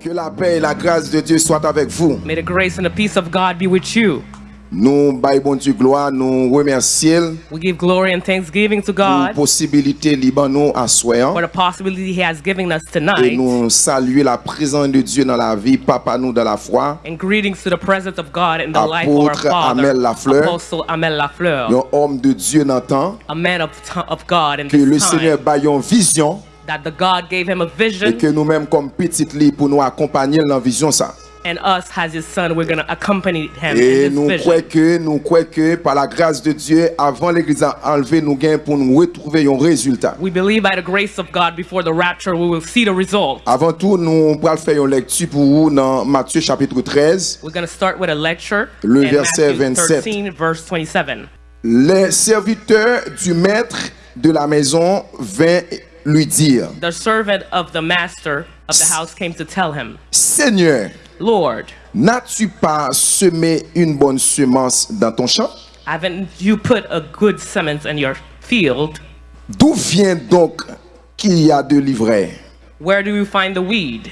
Que la paix et la grâce de Dieu soient avec vous. May the grace and the peace of God be with you. Nous baillons bon Dieu gloire, nous remercions We give glory and thanksgiving to pour la God possibilité libre nous soir for the possibility He has given us et tonight. nous saluer la présence de Dieu dans la vie, papa nous dans la foi, And greetings to the presence of God in the life of our Apôtre Father, Amel Lafleur. Apostle Amel Lafleur, un homme de Dieu dans temps, a man of, of God in que le Seigneur baillon vision that the God gave him a vision. Et que nous-mêmes comme petite lit pour nous accompagner dans la vision ça. And us as his son, we're going to accompany him Et in this nous vision. que nous croyons que par la grâce de Dieu avant l'église a enlevé nous gain pour nous retrouver un résultat. We believe by the grace of God before the rapture we will see the result. Avant tout nous allons faire une lecture pour vous dans Matthieu chapitre 13. We're going to start with a lecture. Le in verset Matthew 27. 13, verse 27. Les serviteurs du maître de la maison vinrent lui dire The servant of the master of the house came to tell him Seigneur, Lord, n'as-tu pas semé une bonne semence dans ton champ? Haven't you put a good semence in your field? D'où vient donc qu'il y a de l'ivraie? Where do you find the weed?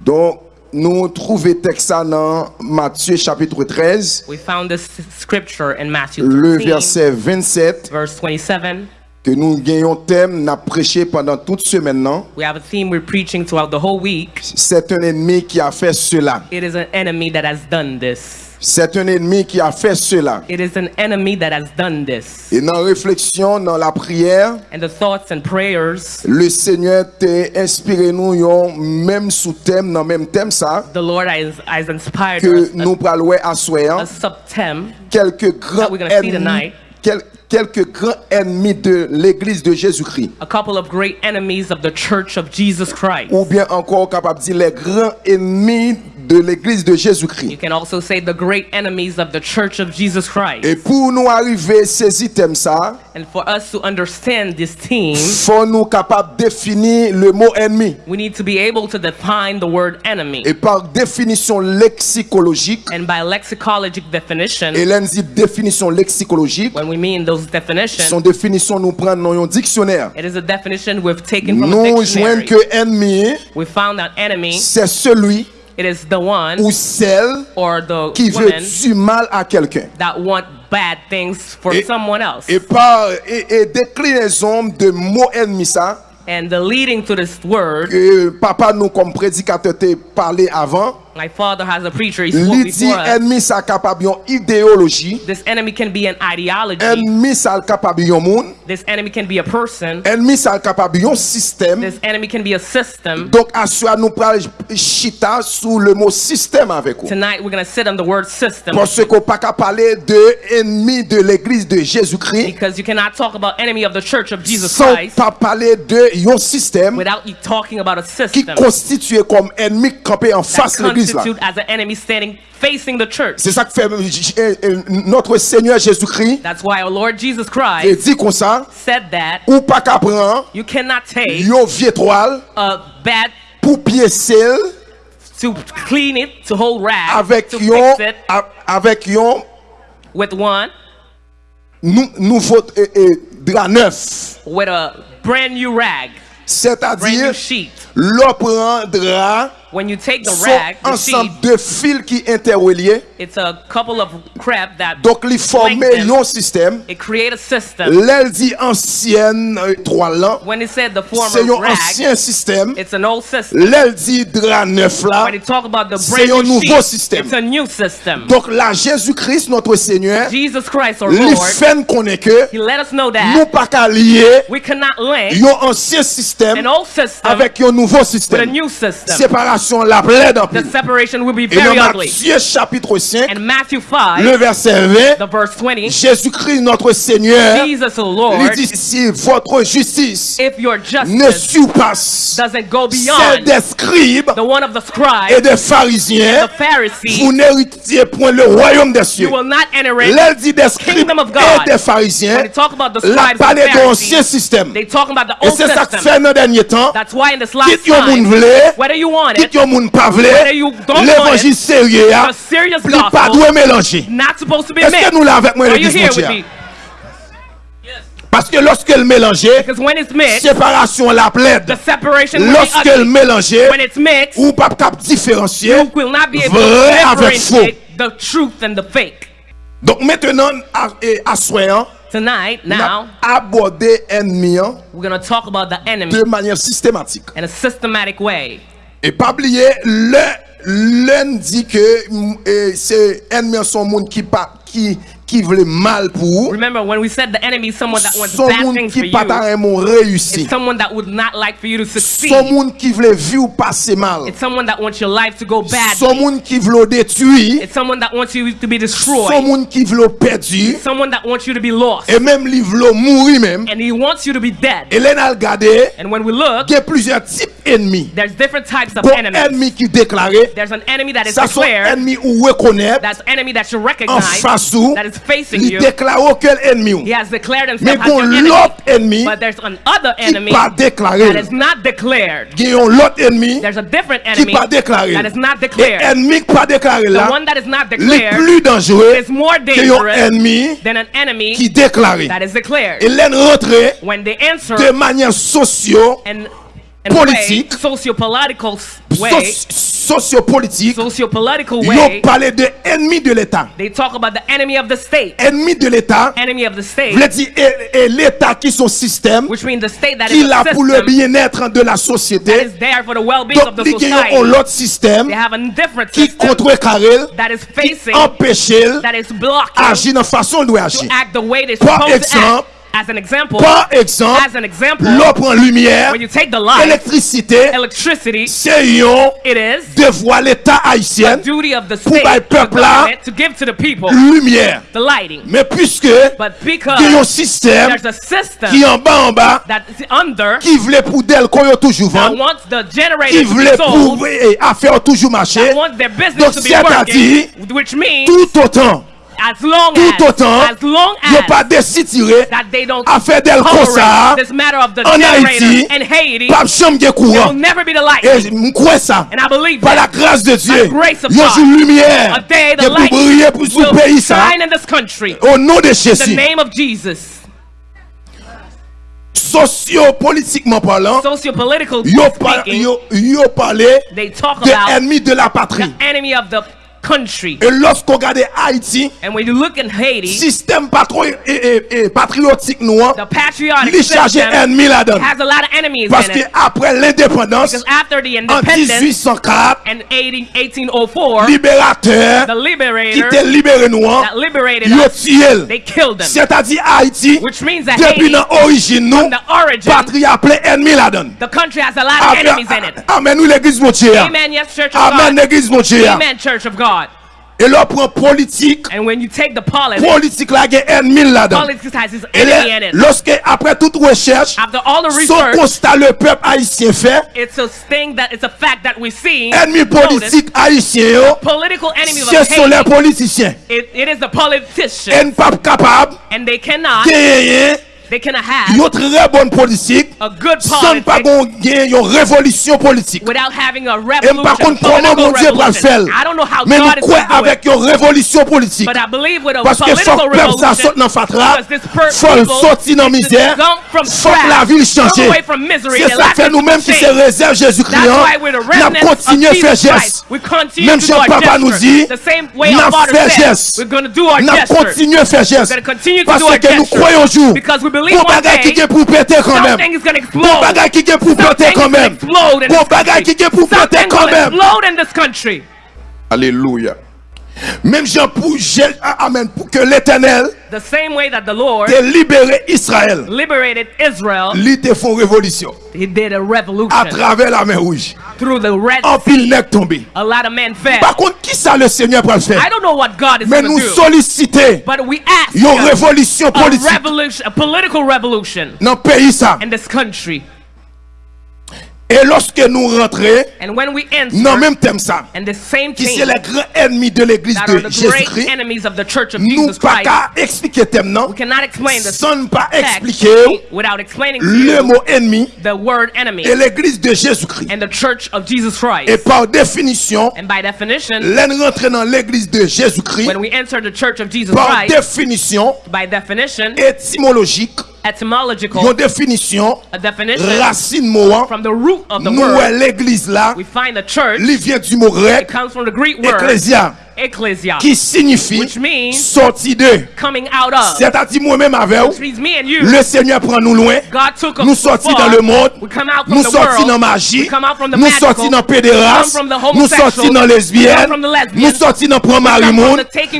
Donc, nous trouvons texte dans Matthieu chapitre 13. We found this scripture in Matthew 13, le verset 27, verse 27. Que nous gagnons thème, n'a prêché pendant toute semaine. We have a theme we're preaching throughout the whole week. C'est un ennemi qui a fait cela. It is an enemy that has done this. C'est un ennemi qui a fait cela. It is an enemy that has done this. Et dans la réflexion, dans la prière, And the thoughts and prayers, le Seigneur t'a inspiré nous yon même sous-thème, dans le même thème ça, the Lord has, has inspired que us nous parlons à a, soir. subtem Quelques grands ennemis, quel- quelques grands ennemis de l'église de Jésus-Christ. a couple of great enemies of the church of Jesus Christ. Ou bien encore capable de dire les grands ennemis de l'église de You Jésus-Christ. can also say the great enemies of the church of Jesus Christ. Et pour nous arriver à saisir thème ça, And for us to understand this theme, faut nous capable définir le mot ennemi. we need to be able to define the word enemy. Et par définition lexicologique, And by lexicologic definition, et l'on dit définition lexicologique, when we mean those Bible's definition. Son définition nous prend dans un dictionnaire. It is a definition we've taken from nous a dictionary. que ennemi. We found that enemy. C'est celui. It is the one ou celle or the qui veut du mal à quelqu'un. That want bad things for et, someone else. Et par et, et déclinaison de mot ennemi ça. And the leading to this word. Que papa nous comme prédicateur t'a parlé avant. My father has a preacher, he spoke lui dit before us. ennemi capable une idéologie, This enemy can be an ideology. ennemi ça capable un monde, This enemy can be a person. ennemi capable un système. This enemy can be a system. Donc soi nous parle chita sous le mot système avec vous. Tonight we're going to sit on the word system Parce qu'on pas parler de ennemi de l'église de Jésus-Christ because you cannot talk about enemy of the church of Jesus sans Christ pas parler de système without you talking about a qui system constitue comme ennemi campé en face de l'église là. as an enemy standing facing the church. C'est ça que fait euh, euh, euh, notre Seigneur Jésus-Christ. That's why our Lord Jesus Et Christ dit comme ça, said that ou pas qu'à prendre you cannot take yon vieux toile a bad pour piécer to clean it, to hold rag, avec to yon fix it a- avec yon with one, nou- nouveau euh, euh, drap neuf. with a brand new rag, brand new sheet. l'on prend drap When you take the rag, the ensemble de fils qui interreliés. it's a couple of crap that Donc, forme lengthen. un système. it create a system. L'aile dit ancienne euh, là. When it said the C'est un ancien système. it's an old system. L'aile dit drap neuf là. When it talk about the brand new nouveau système. it's a new system. Donc là, Jésus-Christ, notre Seigneur, Jesus Christ, our fait connaître que He let us know nous that pas qu'à lier we cannot link un ancien système an old system avec un nouveau with a système. new system. Séparation la plaide en The separation will be Et very ugly. Matthieu chapitre 5, And Matthew 5, le verset 20, the verse 20, Jésus-Christ, notre Seigneur, Jesus, Lord, dit si votre justice if your ne justice surpasse doesn't go celle des scribes the one of the et scribes, des pharisiens, the Pharisees, vous n'héritiez point le royaume des cieux. you will not enter it. Dit des scribes Kingdom of God. et des pharisiens, When they talk about the la parler de l'ancien système. they talk about the Et old c'est ça que system. fait dans le dernier temps. That's why in Quitte yon moun vle, Dites yon moun pa vle, l'évangile sérieux, li pa dwe mélanger. Est-ce que nous là avec moi l'église mondiale? Parce que lorsque lorsqu'elle mélangeait, séparation la plaide. Lorsque Lorsqu'elle mélangeait, ou pas cap différencier, vrai avec faux. The truth and the fake. Donc maintenant, à soin, hein, tonight, now, aborder ennemi hein, de manière systématique. In a systematic way. Et pas oublier, le lundi que mm, c'est un monde qui, qui qui mal pour vous. Remember, when we said the enemy is someone that wants Son bad things for you, pas vraiment réussi. it's someone that would not like for you to Son succeed. monde qui voulait vivre passer mal. It's someone that wants your life to go Son monde qui voulait détruire. It's someone that wants you to be Son destroyed. monde qui voulait perdre. Someone that wants you to be lost. Et même li voulait mourir même. And he wants you to be dead. A regardé, And when we look, il y a plusieurs types d'ennemis. there's different types of enemies. ennemi qui déclaré, There's an enemy that is ça declared. ennemis ou reconnaître That's enemy that you en recognize. face ou, That is facing il you. déclare auquel ennemi. He has declared Mais himself as your enemy. l'autre ennemi But there's another qui enemy pas that is not declared. Il y a l'autre ennemi There's a different qui enemy pas déclaré. that is not Et declared. ennemi qui pas déclaré The là, one that is not declared plus dangereux is more que dangerous ennemi than an enemy qui déclaré. that is declared. Hélène rentré When they answer de manière socio and Politique. socio-political way, soci- sociopolitique, socio-political ils ont way, parlé de ennemi de l'État. they talk about the enemy of the state. Ennemi de l'État, Enemy of the state, veut dire et, et l'État qui son système, which means the state that qui is a pour le bien-être de la that société. is there for the well-being of Donc, the ils ont society. l'autre système They have a different qui that is qui facing, empêche that is blocking agir de façon dont to agir. act the way they're Par supposed to exemple, act. As an example, Par exemple, as an example, l'eau prend lumière, when you take the light, électricité, electricity, c'est un it is devoir l'État the haïtien, duty of the Pour state, que le peuple là- to give to the people lumière. the lighting. Mais puisque But il y a un because système there's a system qui en bas en bas, that is under qui voulait pour d'elle qu'on y toujours that vendre, wants the qui generator to voulait pour affaire toujours marcher, that wants their business Donc, to be working, which means tout autant, as long tout as, autant, as long il n'y a as pas décidé that they don't à faire d'elle comme tolerate this matter of the generator Haïti, in Haiti, pas de chambre de there courant. will never be the light. Et je crois. And I believe Par la grâce de Dieu, the grace of il y a God, une lumière A day qui the light briller pour will pays ça. shine in this country. Au nom de In the Jésus, name of Jesus. sociopolitiquement parlant, Sociopolitical yo, par- speaking, yo, yo parlé they talk de about ennemis de la patrie. The enemy of the country. Et lorsqu'on regarde Haïti, And when you look in Haiti, système patro- et, et- et patriotique noir, the patriotic system ennemi has a lot of enemies Parce que après l'indépendance, Because after the en independence 1804, in 18, 1804, libérateur the qui liberator était libéré noir, that liberated us, they killed them. C'est-à-dire Haïti, Which means that depuis Haiti, l'origine nous, from the origin, patrie appelé ennemi là-dedans. the country has a lot of enemies in it. amen, nous l'église mon Dieu. Amen, yes, Church of Amen, God. l'église mon Dieu. Amen, Church of God. Et là, prend politique, And when you take the politics, politique là, il y a là-dedans. politics has its Et enemy in là, it. lorsque, après toute recherche, After all the son research, constat le peuple haïtien fait, it's a thing that it's a fact that we see. ennemi Notice, politique haïtien, yo, political enemy of ce sont les Haiti, politiciens. yon tre bon politik, san pa gon gen yon revolisyon politik. E mpa kon konan moun bon diye pral fel, men nou kwe avèk yon revolisyon politik. Paske fok pep sa sot nan fatra, fok soti nan mizèr, fok la vil chanje. Se sa fè nou menm ki se rezèv Jésus-Kriyan, nan kontinye fè jès. Menm chè papa nou di, nan fè jès. Nan kontinye fè jès. Paske nou kwe yonjou, going to do our Nous gesture. continuons à faire We're geste. going to continue to Parce do our que nous gesture. croyons jour. Because we believe Bon one bagage qui day, est pour péter quand même. something is going to Bon explode. bagage qui est pour péter Something is going to explode in Bon this bagage country. qui est pour péter Something quand will même. Jean pour, Jé- amen, pour que l'éternel The same way that the Lord ait libéré Israël. liberated Israel, Lui te font révolution. he did a À travers la mer rouge. through the Red En pile nèg tombé. A lot of men fell. Par contre, qui ça le Seigneur le faire? I don't know what God is Mais nous do, solliciter but we ask une révolution a politique revolution, a political revolution dans pays ça. in this country. Et lorsque nous rentrons, dans le même thème ça, qui c'est les grands ennemis de l'église de Jésus-Christ, nous ne pouvons pas expliquer le sans ne pas expliquer le mot ennemi et l'église de Jésus-Christ. Et par définition, l'en rentrer dans l'église de Jésus-Christ, par définition étymologique, etymological Yon définition, a definition racine mot from the root of the nou wè word. l'église la, We find the church. li vient du mot It grec, comes from the Greek word ecclesia, ecclesia, qui signifie sortir de. C'est-à-dire moi-même avec vous, le Seigneur prend nous loin, nous sortit dans le monde, nous sortit dans la magie, nous sortit dans pédéraste, nous sortit dans lesbienne, nous sortit dans prend marie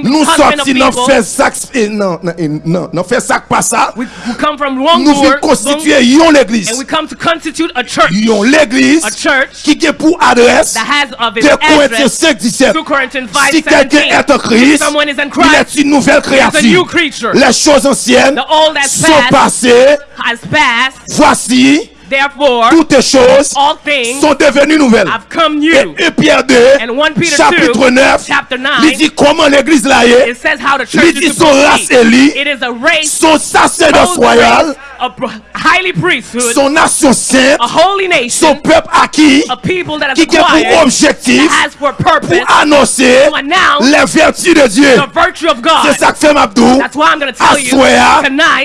nous sortit dans faire sac, eh, non, eh, non, non, faire sac pas ça, nous venons constituer une église, une l'église qui est pour adresse de Corinthiens 5, 17, quelqu'un est en Christ, il est une nouvelle créature. Les choses anciennes sont passées. Voici, Therefore, toutes choses all things sont devenues nouvelles. Have come new. Et, et Pierre 2, chapitre 9, il dit comment l'église là est. Il dit son race élie, son sacerdoce royal, son nation sainte, son peuple acquis, qui a pour objectif, pour annoncer les vertus de Dieu. C'est ça que fait Mabdou. À Soya,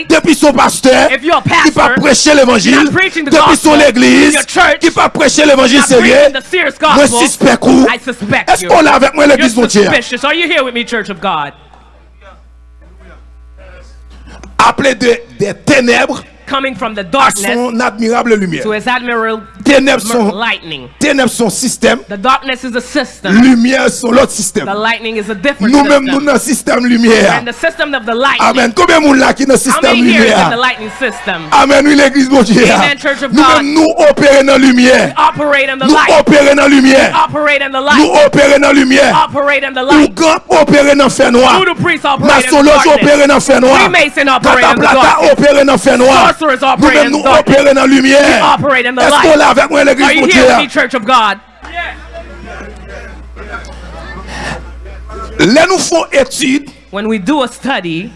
depuis son pasteur, il va prêcher l'évangile depuis son église, qui va prêcher l'évangile sérieux, je suspecte. Est-ce qu'on est avec moi l'église de Dieu? Appelé de, des ténèbres coming from the darkness son admirable lumière. To his admirable Ténèbres sont, lightning. ténèbres sont système, The darkness is a system. lumière sont l'autre système. The lightning is a different Nous-mêmes, nous system. dans système lumière. And the system of the lightning. Amen. Combien monde là qui dans système many here is in the lightning system? Amen. Oui, l'église mon Dieu. Amen, Church of God. Nous-mêmes, nous opérons dans lumière. Operate in the Nous light. opérons dans lumière. Operate in the light. Nous opérons dans lumière. Operate in the light. Nous grand opérons dans fer noir. Voodoo priests operate in the darkness. opérons dans le fer noir. Freemason operate in the Cataplata darkness. opérons dans le fer noir. Sorcerers operate Nous-mêmes, in nous the darkness. opérons dans lumière. Operate in the light. Avec moi, l'église me, Dieu? Church of God? Là, nous faisons étude When we do a study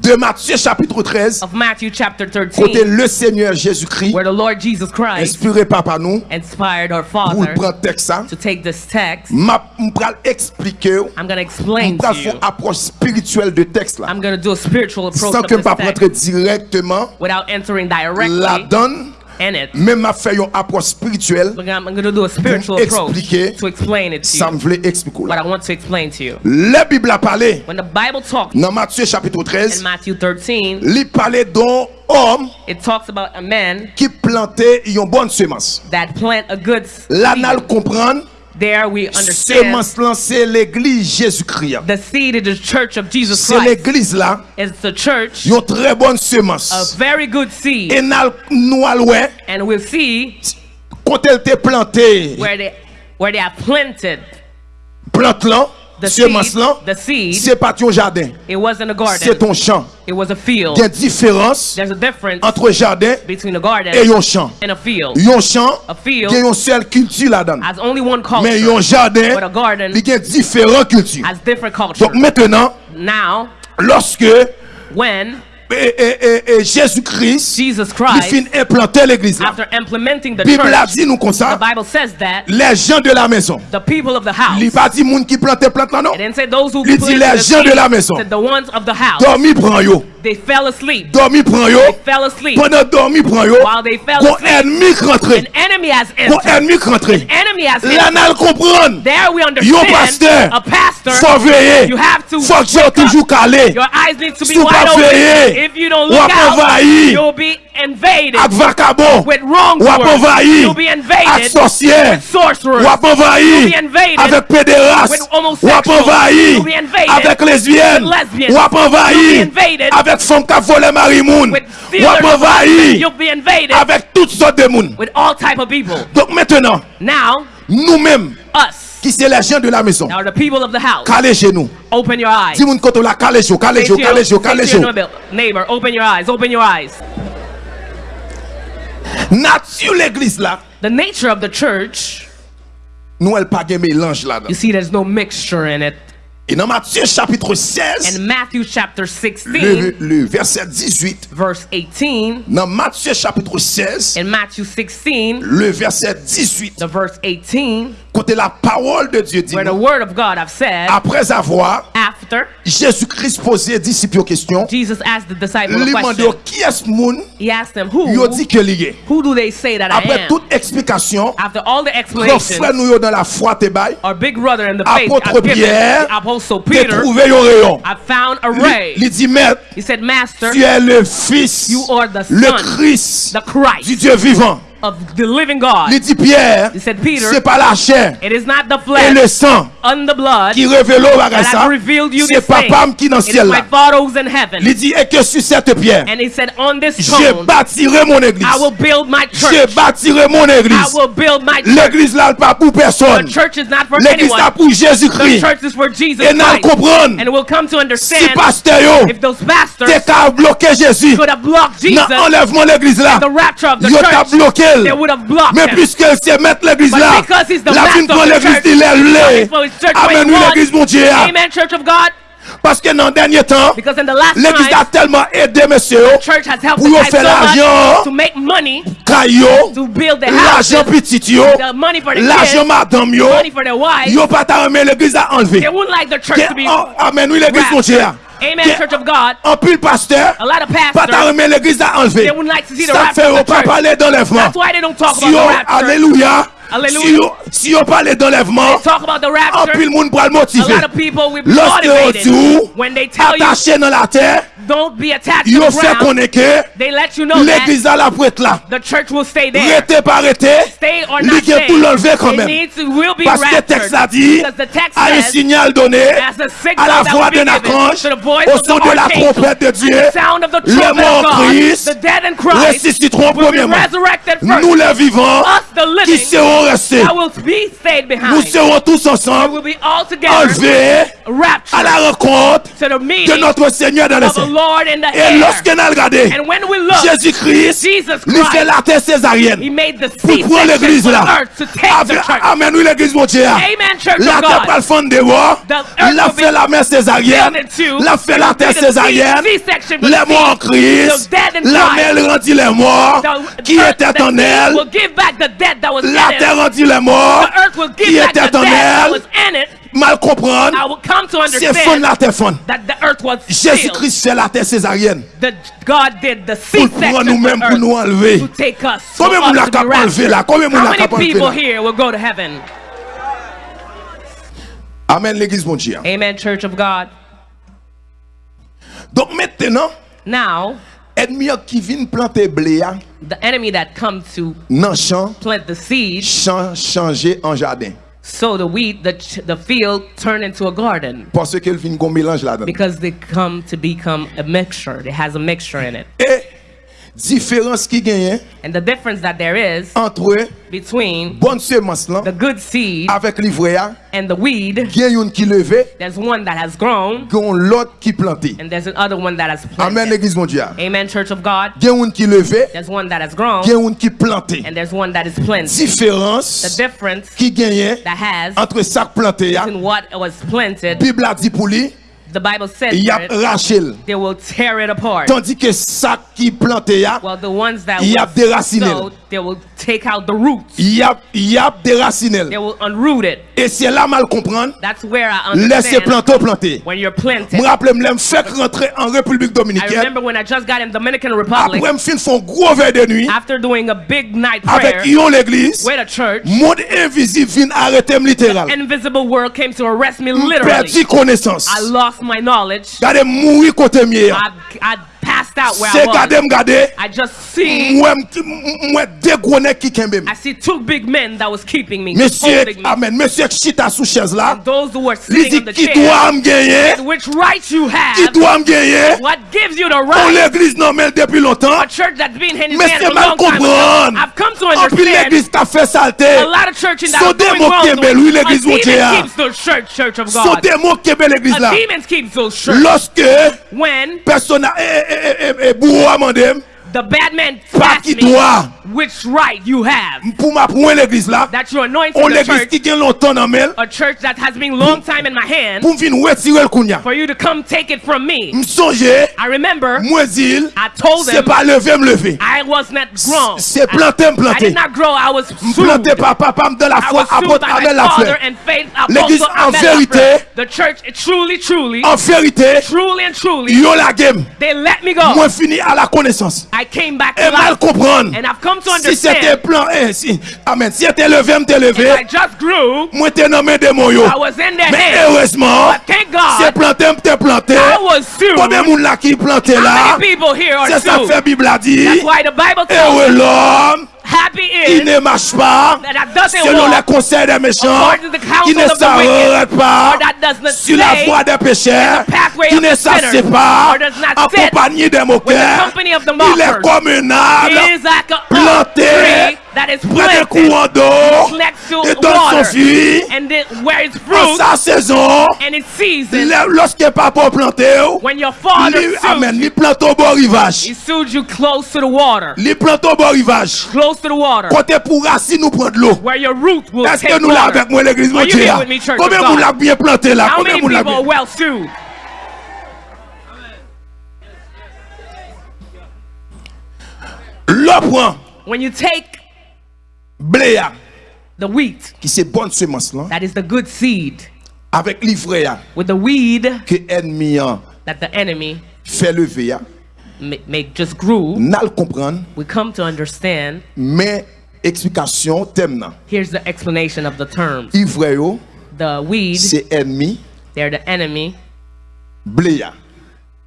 de Matthieu chapitre 13, of Matthew chapter côté 13, le Seigneur Jésus-Christ, where the Lord Jesus Christ inspiré par par nous, inspired our pour Father le prendre texte ça, to take this text, m'a m'pral expliquer, I'm going to explain m'pral to you. approche spirituelle de texte là. I'm going to do a spiritual approach Sans que text directement without entering la directly donne, même à faire une approche spirituelle pour expliquer ça me voulait expliquer. La Bible a parlé. Dans Matthieu chapitre 13 il parlait d'un homme qui plantait une bonne semence. L'anal comprendre. There we understand. Semence lan c'est l'église Jésus-Christ. The seed is the church of Jesus Christ. C'est l'église là. It's the church. Yon très bonne semence. A very good seed. Et nous allons And we'll see. Quand elle t'est plantée. Where they where they are planted. Plante là. semence-là, c'est pas ton jardin. C'est ton champ. Il y a une différence entre jardin et un champ. Un champ, il y a une seule culture là-dedans. Mais un jardin, il y a différentes cultures. Donc maintenant, lorsque Jésus-Christ, qui finit implanter l'église. La Bible a dit nous comme ça. Les gens de la maison. The people Il n'a pas dit monde qui plante plante non. Il dit les gens de la maison. the ones of the house Dormi prend yo. They fell asleep. Dormi prend yo. They fell asleep. Pendant dormi prend yo. While they fell asleep. ennemi rentré. An enemy has entered. Bon ennemi rentré. An enemy has entered. là L'anal comprendre. There we understand. Yo pasteur. A pastor. Faut veiller. You have to. Faut toujours calé. Your eyes need to be wide open. Ou ap envayi ak vakabo, ou ap envayi ak sosye, ou ap envayi avèk pederas, ou ap envayi avèk lesbyen, ou ap envayi avèk fòm ka vole marimoun, ou ap envayi avèk de moun. Donk mètenan, nou mèm, people. Donc maintenant, Now, qui c'est les gens de la maison, are the people of the house. calez chez nous. Open your eyes. Si vous ne la calez vous, calez vous, calez vous, calez vous. neighbor, open your eyes. Open your eyes. Nature l'église là, The nature of the church, nous elle pas de mélange là-dedans. you see, there's no mixture in it. Et dans Matthieu chapitre 16, And Matthew chapter 16 le, le verset 18, verse 18, dans Matthieu chapitre 16, In Matthew 16, le verset 18, the verse 18, côté la parole de Dieu dit, where the word of God have said, après avoir, Jésus-Christ posait disciples une question. Jesus asked the disciple a Il demandait question. qui est monde He asked them, Who? Yo dit que li est. Who do they say that I Après am? toute explication, After all the explanations, frère nous yo dans la foi te bail, our big brother in the faith, apôtre Pierre, Apostle Peter, trouvé un rayon. I found a Il ray. il dit, maître, He said, Master, tu es le fils, you are the le son, Christ the Christ du Dieu vivant. Of the living God. Il dit, Pierre, He said, Peter, c'est pas la chair it is not the et flesh le sang and the blood qui révèle au bagage that ça. revealed you C'est papa qui dans le It is ciel my là. Father who's in heaven. Il dit, et que sur cette pierre, And he said, On this je stone, bâtirai mon église. I will build my Je church. bâtirai mon I will build my church. L'église là pas pour personne. The church is not for L'église là anyone. pour The Jésus-Christ. church is for Jesus Et nous comprendre. And we'll come to Si understand pasteur yo, if those pastors bloquer Jésus could have blocked Jesus, de l'église là, the rapture of the yo church, bloqué. Mais puisque c'est mettre l'église là, la fin prend l'église, il est lé. Amen, nous l'église, mon Dieu. Ah. Parce que dans le dernier temps, l'église a tellement aidé, monsieur, pour faire l'argent, caillot, l'argent petit, l'argent madame, yo, yo pas t'amener l'église à enlever. Amen, nous l'église, mon Dieu. Ah. Amen, Church of God. En pile pasteur. A lot of pastors. Pas ta remet l'église à enlever. They wouldn't like to see the rapture. of fait au pas parler d'enlèvement. That's why they don't talk about the rapture. Alléluia. Si on parle d'enlèvement, anpil moun pral motive. Lòs yo di ou, atache nan la terre, yo se konen ke, l'eglise a la prète la. Rete par rete, li gen teks la di, a yon sinyal donè, a la voix d'un ange, au son de la trompette de Dieu, en Christ. Nous les vivants, qui seront restés? Will be stayed. Nous serons tous ensemble will be all together, enlevés à la rencontre de notre Seigneur dans les cieux. Et lorsque nous regardons, Jésus-Christ lui fait la terre césarienne pour prendre l'église là. Amen, oui, l'église mon Dieu. La terre pas le fond de moi. La fait la mer césarienne. La fait la terre césarienne. Les morts en Christ. La mer rendit les morts qui étaient en elle? Will give back the dead that was La in terre it. rendit les morts The earth will qui give back the étaient en elle. was in it. Mal comprendre. I will come to C'est fond understand la terre fond. that the earth was sealed. Jésus-Christ fait la terre césarienne. That God did the Pour prendre nous-mêmes pour nous enlever. to take us. for Combien us moun la to be enlever là? Combien la many kap enlever people là? here will go to heaven? Amen, l'église, mon Dieu. Amen, Church of God. Donc maintenant, Now, Ennemi qui vient planter blé a. The enemy that come to nan champ, plant the seed chan, changer en jardin. So the wheat, the, the field turn into a garden. Parce qu'elle vient gon mélange là-dedans. Because they come to become a mixture. It has a mixture in it. Et différence qui gagne and the difference that there is entre between bonne semence là the good seed avec l'ivrea and the weed gagne une qui levé there's one that has grown gagne l'autre qui planté and there's another one that has planted. Amen l'église mondiale. Amen church of god. Gagne une qui levé there's one that has grown gagne une qui planté and there's one that is planted. Différence the difference qui gagne that has entre ça planté and what was planted bible a dit pour lui the Bible says y a that rachel. they will tear it apart. Tandis que sac qui planté a, Well, the ones that Y a was déraciné. they will take out the roots. y a y a déraciné. They will unroot it. Et c'est là mal comprendre, That's where I laissez understand planter planter. when you're planted. Me rappelle me fait rentrer en République I Dominicaine. remember when I just got in Dominican Republic Après me fin font gros veille de nuit after doing a big night prayer avec yon l'église. with a church. Monde invisible vient arrêter me littéral. Invisible world came to arrest me Perdu literally. connaissance. I lost my knowledge. Gade mouri kote miye. I, I passed out where I was. I just see, Moi moi deux gros nèg qui kembe. I see two big men that was keeping me, Monsieur, me. amen. Monsieur chita sous chaise là. Those who were sitting on the chair. doit? Which right you have? What gives you the On right? l'église non depuis longtemps. A church that's been in his hand for a long time ago. I've come to understand l'église qui a fait saleté. a lot of churches that Son are démon wrong. est belle, oui, A l'église demon keeps the church, church of God. qui est belle l'église A demon keeps those church. Lorsque When personne et, et, et, et bourreau à. The bad man Pas asked qui me which right you have. Pour ma prendre l'église là. That you're anointing On the l'église church, qui gagne longtemps dans mêle. a church that has been long time in my hand, Pour venir retirer le kounya. for you to come take it from me. M'songe, I remember moi I told c'est them pas lever me lever. I was not grown. C'est planter me I did not grow. I was planter par papa dans la I foi apôtre by Abel my father and faith L'église, apostle en vérité, The church, truly, truly, En vérité, truly and truly, yo la game. they let me go. Moi fini à la connaissance. I E mal kompran. Si se te plan e, si, amen, si te leve, m te leve, mwen te nomen de moun yo. Men heureseman, se plante m te plante, pwede moun la ki plante la, se sa fe bibla di, ewe lom, tells Heureux us l'homme happy qui ne marche pas that that doesn't selon les conseils des méchants, according to the counsel qui ne of the wicked, s'arrête pas that does not sur la voie des pécheurs, qui ne s'assied pas en compagnie des moqueurs. company of the Il est comme un arbre He is like a planté that is planted courant d'eau et donne son water fruit and then where it's en fruit sa saison. and its season. Lorsque papa planté, When your father sued amen, you, lui plante au bord rivage. he you close to the water. Lui plante au bord rivage. Close to the water. Côté pour racine nous prendre l'eau. Where your root will Est-ce que nous là water. avec moi l'église mon Are you Dieu here là? with me, Church Combien vous l'a bien planté là? How Combien many vous l'a people are bien? well sued? L'eau prend When you take blé the wheat. Qui c'est bonne semence là that is the good seed. Avec l'ivraie with the weed. Que ennemi that the enemy fait lever make, make just grew. N'al comprendre we come to understand. Mais explication thème là here's the explanation of the term. Ivraie the weed. C'est ennemi. They're the enemy blé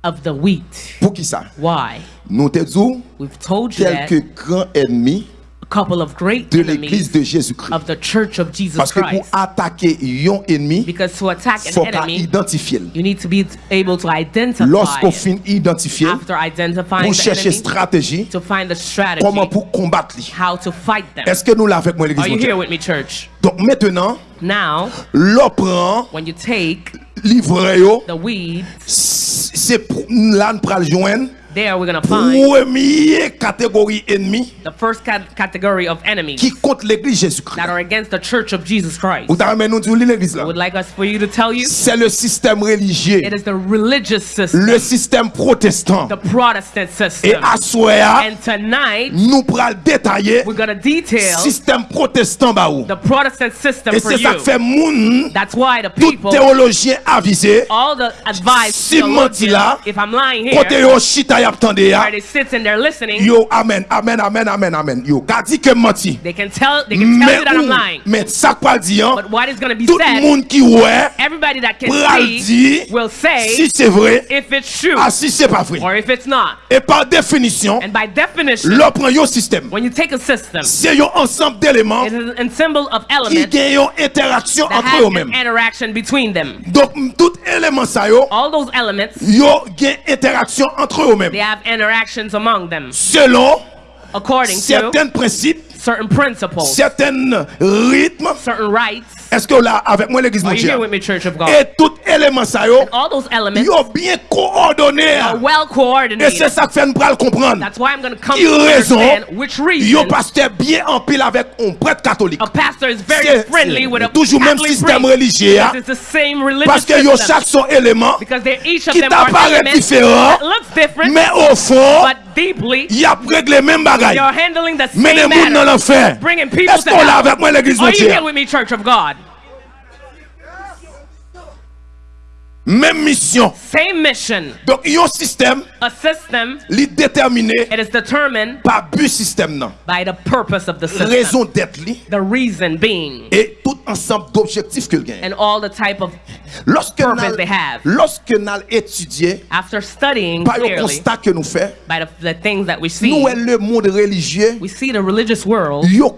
of the wheat. Pour qui ça why? Nous te dit we've told you tel que grand ennemi de l'église de Jésus-Christ. Parce que pour attaquer un ennemi, il faut identifier. Lorsqu'on finit identifier, pour chercher stratégie, comment pour combattre Est-ce que nous là avec moi l'église Donc maintenant, Now, l'opran, when you livre c'est là nous pral joindre there we're gonna find première catégorie ennemi the first cat- category of enemies qui contre l'église Jésus-Christ. that are against the church of Jesus Christ. Vous t'avez nous dire l'église I là. would like us for you to tell you C'est le système religieux, it is the religious system, le système protestant. the Protestant Et system. à soir, And tonight, nous pral détailler we're gonna detail système protestant the Protestant system Et for c'est ça you. que fait moun That's why the tout people, théologien avisé all the advice, Si menti là, if I'm lying côté here, yo chita y attendé ya. Yo amen amen amen amen amen. Yo ka di ke menti. they can tell they can tell you that I'm lying. hein? But what is going to be Tout said, moun qui ouais everybody that can pral see di will say si c'est vrai, if it's true ah si c'est pas vrai. or if it's not. Et par définition, And by definition, yo système. when you take a system, C'est un ensemble d'éléments it is a symbol of elements interaction entre eux-mêmes. an interaction between them. Donc tout élément ça yo, All those elements, yo interaction entre eux-mêmes. They have interactions among them. Selon according to certains principes, certain principles, certain rythme, certain rights. Est-ce que là avec moi l'église mondiale? Et tout élément ça yo, yo bien coordonné. Well Et c'est ça que fait nous pral comprendre. That's why I'm gonna come Il to raison, which reason. Yo pasteur bien en pile avec un prêtre catholique. A pastor is very friendly with a toujours même système religieux. It's the same religious parce que yo chaque son élément qui t'apparaît différent, mais au fond deeply il réglé même bagaille. you're handling the same gens dans matter. l'enfer. Bringing people Est-ce to qu'on l'a hell. avec moi l'église Are you here with me, Church of God? Même mission. Same mission. Donc, il y a un système, A system, li déterminé it is determined par but système nan. by the purpose of the system. Raison d'être li The reason being, et tout ensemble d'objectifs que gagne. and all the type of, Lorsque purpose they have. lorsque nous étudié after studying par le clearly constat que nous faisons, by the, the things that we see, nous est le monde religieux, we see the religious world, yo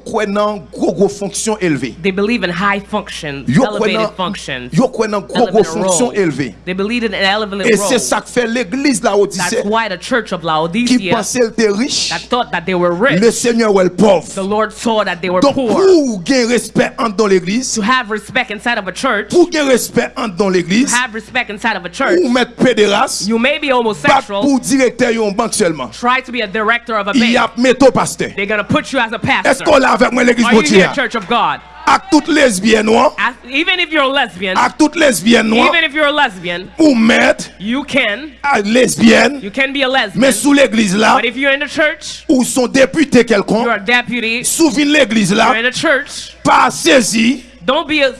gros gros fonction élevée. they believe in high functions, Yo kwen elevated nan functions, yo kwen nan gros gros elevated fonction élevée. Élevé. They believed in an elevated Et c'est ça que fait l'église Laodicée That's why the church of qui Laodicea pensait qu'elle était riche. that thought that they were rich, Le Seigneur le pauvre. the Lord saw that they were Donc poor. pour gagner respect entre dans l'église, To have respect inside of a church, pour gagner respect entre dans l'église, have respect inside of a church, ou mettre pédéraste, you may be pas homosexual, pour directeur yon banque seulement. try to be a director of a Il y bank. métaux pasteur. They're going to put you as a pastor. Est-ce qu'on l'a avec moi l'église Are you Gauthier? Church of God? Avec toutes lesbiennes noires, As- even if you're a lesbian, avec toutes lesbiennes noires, even if you're a lesbian, ou you can, ah, à lesbienne, you can be a lesbian. mais sous l'église là, But if you're in the church, ou son député quelconque, you're a deputy, sous l'église you're in the church, pas saisi don't be a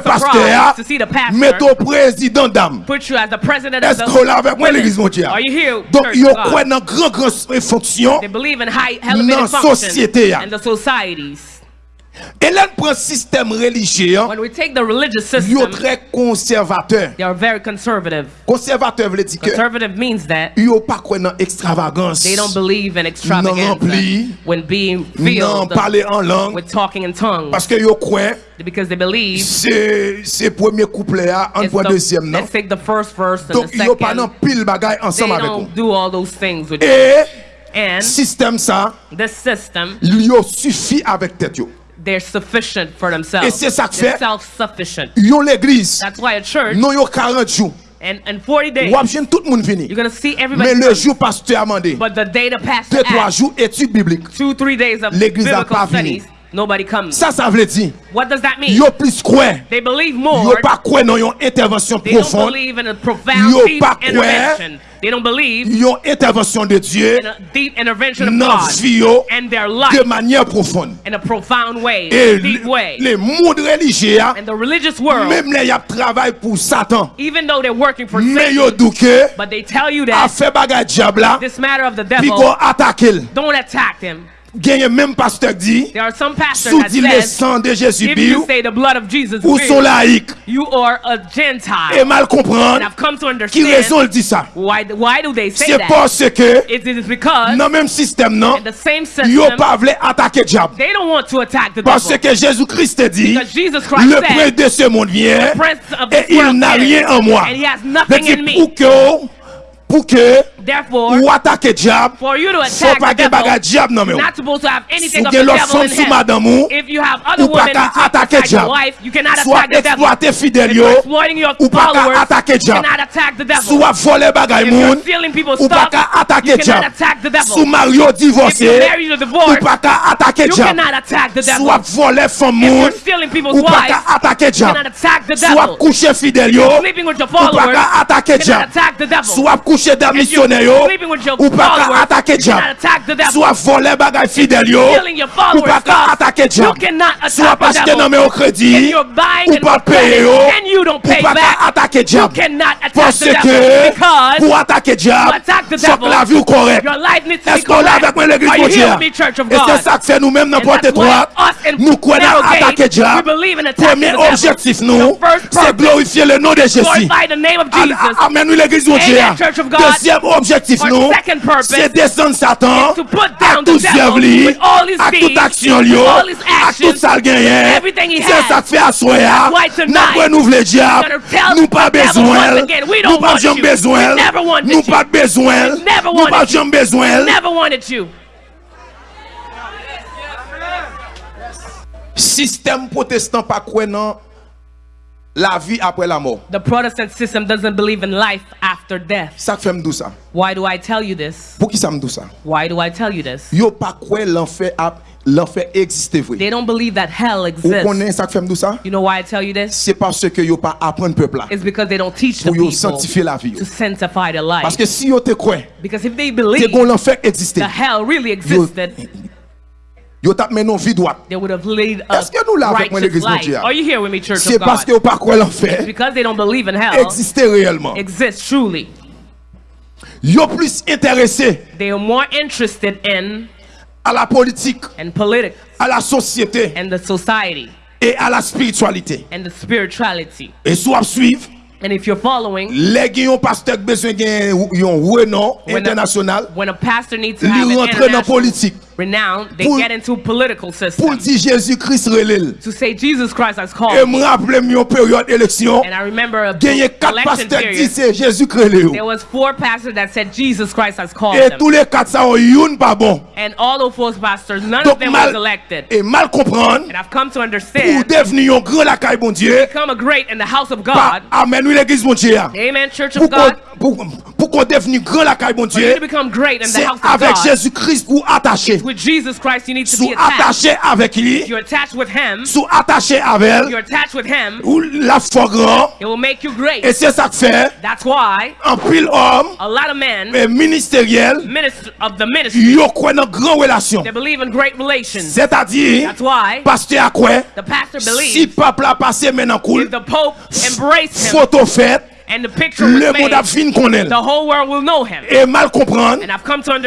pasteur, to see the pastor mettre au président d'âme. put you as the president of Est-ce the qu'on l'a avec moi women. l'église Gauthier? Are you here, Donc, of God? dans grand grand fonction. They believe in high Dans elevated société, ya. function and the societies. On prend système religieux, hein, When we take the religious yo system, très conservateur. they are very conservative. Conservateur veut dire que Conservative means that yo pas quoi dans extravagance. they don't believe in Non extravagance rempli. when being Non filled parler en langue with talking in tongues parce que yo croient because they believe c'est c'est premier couplet là, en point the- deuxième non? let's take the first verse and Donc the yo pas dans second. pile bagaille ensemble avec don't do all those things with. Et And système ça, this system, yo suffit avec tête yo. They're sufficient for themselves. Et c'est ça que They're fait- self-sufficient. L'église, That's why a church, non yo 40 jours. and in 40 days, tout vini. you're going to see Mais everybody. le jour pasteur a mandé, But the day the pastor 2-3 jours étude biblique. two, three days of L'église a biblical pas studies, nobody comes. Ça, ça veut dire, What does that mean? yo plus quoi. They believe Yo more. pas quoi dans yon intervention They don't believe in a profound Yo deep pas intervention. They don't believe yon intervention de Dieu in a deep intervention of God vie and their de life manière profonde. in a profound way, Et a deep way. le monde religieux, And the religious world, même les y a travail pour Satan, even though they're working for mais Satan, yo but they tell you a that fait bagay diable this matter of the devil, qu'on attaque l. don't attack him. Gagne même pasteur dit, sous dit le sang de Jésus Bill, ou sont laïcs. Et mal comprendre, qui raison dit ça? C'est parce que, dans le même système, non, ils n'ont pas voulu attaquer diable. Parce que Jésus-Christ dit, le prince de ce monde vient, et il n'a rien en moi. pour que, pour que, Ou atake diab, sou pa gen bagay diab nan men ou. Sou gen lot som sou madan mou, ou pa ka atake diab. Sou a eksploate fidel yo, ou pa ka atake diab. Sou a vole bagay moun, ou pa ka atake diab. Sou maryo divose, ou pa ka atake diab. Sou a vole fom moun, ou pa ka atake diab. Sou a kouche fidel yo, ou pa ka atake diab. Sou a kouche dam misyon. Devil. Soit coucher d'un If you're missionnaire yo, sleeping with your ou pas attaquer you cannot diable. attack the devil. Soit voler bagay fidèle yo, ou pas attaquer you diable. Soit parce que non mais au crédit, ou pas payer yo, you don't ou pay pas attaquer you diable. cannot attack Parce the devil que pour attaquer diable, attack the faut que devil, la vie ou correcte. your life needs to be Est-ce qu'on l'a avec moi l'église correct. Are you here Gauthier? with me, Church of Et God? c'est ça que fait nous-mêmes dans And Porte that's why étroite. us in Nous croyons narrow à gate, attaquer we diable. believe in attacking Premier the objectif nous, c'est glorifier le nom de Jésus. glorify the name of Jesus. Amen, nous l'église Gauthier. Amen, Church of God. Deuxième objectif objektif nou, se desen satan, ak tout zevli, ak tout aksyon liyo, ak tout sal genyen, se sak fe aswaya, nan kwen nou vle diap, nou pa bezwen, nou pa jom bezwen, nou pa bezwen, nou pa jom bezwen. Sistem protestant pa kwen nan, la vie après la mort. The Protestant system doesn't believe in life after death. Ça fait me ça. Why do I tell you this? Pour qui ça me ça? Why do I tell you this? Yo pas quoi l'enfer l'enfer existe vrai. They don't believe that hell Vous exists. connaissez ça fait me ça? You know why I tell you this? C'est parce que yo pas apprendre peuple là. It's because they don't teach the people sanctifier la vie. to sanctify Parce life. que si yo te Because if they believe gon l'enfer existe. the hell really existed, Yo tap menon droite. they would have Est-ce que nous là avec moi l'église life? mondiale? Are you here with me, Church C'est parce que yo pas croit l'enfer Because they don't believe in hell existe réellement. exists truly. Yo plus intéressé They are more interested in à la politique, and politics à la société and the society et à la spiritualité. and the spirituality. Et soit suivre And if you're following, les pasteur besoin yon renom When a- international, when a pastor needs to have an international politique. Renowned, they Pour- get into political pour systems dire Jésus-Christ relève. to say Jesus Christ has Et called. me rappelle une période d'élection, And I remember a gagné quatre election pasteurs qui period. c'est Jésus-Christ relève. There was four pastors that said Jesus Christ has called Et them. tous les quatre ça ont une pas bon. And all those four pastors, none Donc of them mal was elected. et mal comprendre And I've come to pour understand, devenir un grand la caille bon Dieu. become a great in the house of God. amen oui l'église bon Dieu. Amen, Church of God. pour, pour qu'on devenir grand la caille bon Dieu, to become great in the c'est house of avec God. Jésus-Christ ou attaché. with Jesus Christ, you need to be attached. attaché avec lui. You're attached with him. Sous attaché avec elle. You're attached with him. Ou la foi grand. It will make you great. Et c'est ça que fait. That's why. En pile homme. A lot of men. Et ministériel. Minister of the ministry. Yo croient dans grand relation. They believe in great relations. C'est-à-dire. That's why. Pasteur a quoi? The pastor believes. Si pape la passé maintenant cool. If the pope embraced him. Photo faite. Le moun ap fin konel. E mal kompran.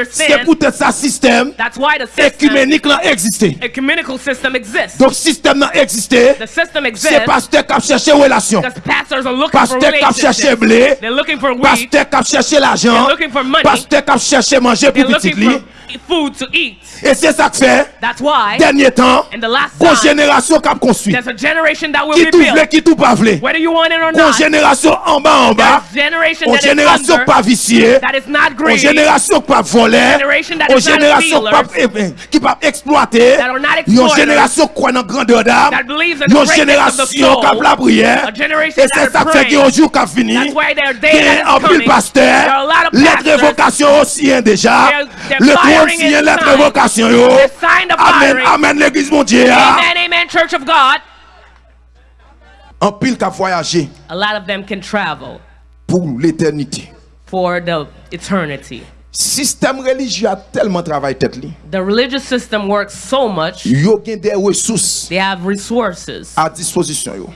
Se pou tèt sa sistem. Ekumenik lan egziste. Donk sistem nan egziste. Se pastek ap chèche relasyon. Pastek ap chèche blé. Pastek ap chèche l'ajan. Pastek ap chèche manje pou pitit li. food to eat. Et c'est ça que fait. That's why. Dernier temps. In the last. Une génération qui a construit. There's a generation that will qui tout qui tout pas. Whether you want it or not. Une génération en bas en bas. Generation une génération pas viciée. That is not greedy. Une génération eh, eh, qui pas volée. Une génération qui pas qui pas exploiter. Une génération qui croit en grandeur d'âme. Une génération qui a la prière. Et c'est ça que fait qu'il y a un jour qui a fini. En pasteur. Les révocations aussi hein, déjà in lettre sign. révocation yo, amen, amen l'église mon Dieu, hein. Amen, amen, Church of God. un pile qui a voyagé A lot of them can travel pour l'éternité. for the eternity. Système religieux a tellement travaillé tête li. The religious system works so much, Yo gen des ressources they have resources à disposition yo.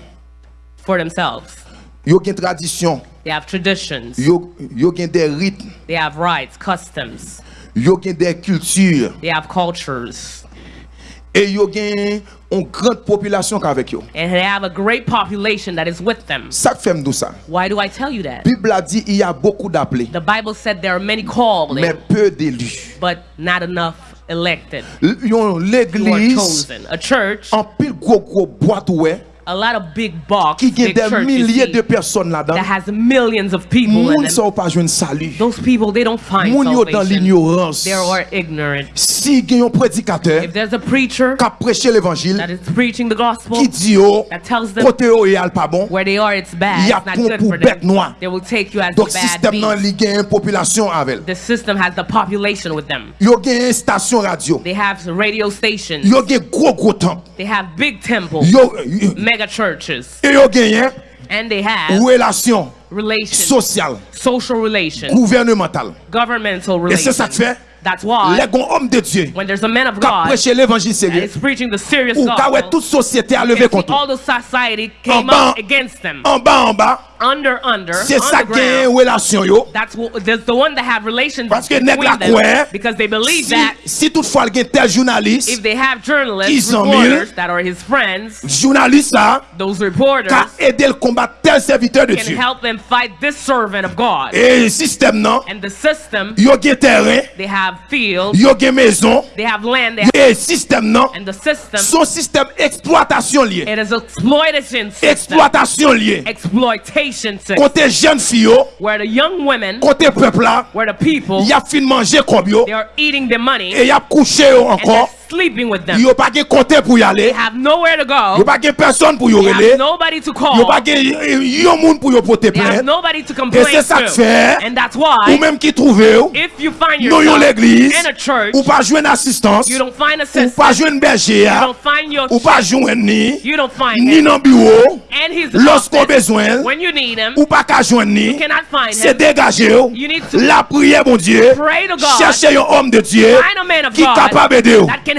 for themselves. Yo gen tradition, They have traditions. yo, yo gen des rythmes, They have rights, customs. yo gen des cultures. They have cultures. Et yo gen une grande population qu'avec yo. And they have a great population that is with them. Ça fait nous ça. Why do I tell you that? Bible a dit il y a beaucoup d'appelés. The Bible said there are many called. Mais peu d'élus. But not enough elected. L'église. A church. En pile gros gros boîte ouais. A lot of big box, qui big des milliers de personnes là-dedans. that has millions of people in them. sa ou pas joindre salut. Those people, they don't find Moun dans salvation. l'ignorance. They are ignorant. Si gen yon prédicateur If there's a preacher qui prêché l'évangile that is preaching the gospel, qui dit yo that tells them côté oh, pas bon. where they are, it's bad. Y a It's not good pour for bête them. noire. They will take you as Donc the bad système nan beast. li gen population avec. The system has the population with them. Yo station radio. They have radio stations. Yo gros gros temple. They have big temples, Yo yo- mega churches, et yo gen and they have relation social relations, gouvernementale. governmental Et c'est ça que fait? That's why les gon homme de Dieu when there's a man of God prêché l'évangile sérieux is preaching the serious ou gospel, toute société a levé contre. all the society came bas- against them. En bas en bas, Under, under, c'est ça qui est relation yo. That's what, there's the one that have relations Parce que nèg la because they believe Si, that si toutefois il y a tel journaliste, if they have journalists, Qui reporters mille? that are his friends, journaliste ça, those reporters qui a aidé le combattre tel serviteur de can Dieu. help them fight this servant of God. Et système non, And the system, yo gen terrain, they have fields, yo maison, they have land, they have, et système non, and the system, son système exploitation lié. it is exploitation system, Exploitation lié. exploitation côté jeune fille côté peuple là il y a fin manger comme et il y a couché encore. Sleeping with them. yo pas gen y aller, They have nowhere to yo go. pas gen personne pour yo They relé, have nobody to yo call. pas gen yon moun pour yo porter They have nobody to complain c'est ça que to. And that's ou why, même qui trouve yo, if you find yourself l'église, in a church, ou pas jouer assistance, you don't find a ou sister, jouer berger, you don't find your ou shepherd, ni, you don't find ni dans bureau, and he's lorsqu'on besoin, when you need him, ou qu'à joindre ni, you cannot find c'est him. yo. You need to La prière, mon Dieu, pray to God, chercher un homme de Dieu find a man of qui God capable d'aider. that can.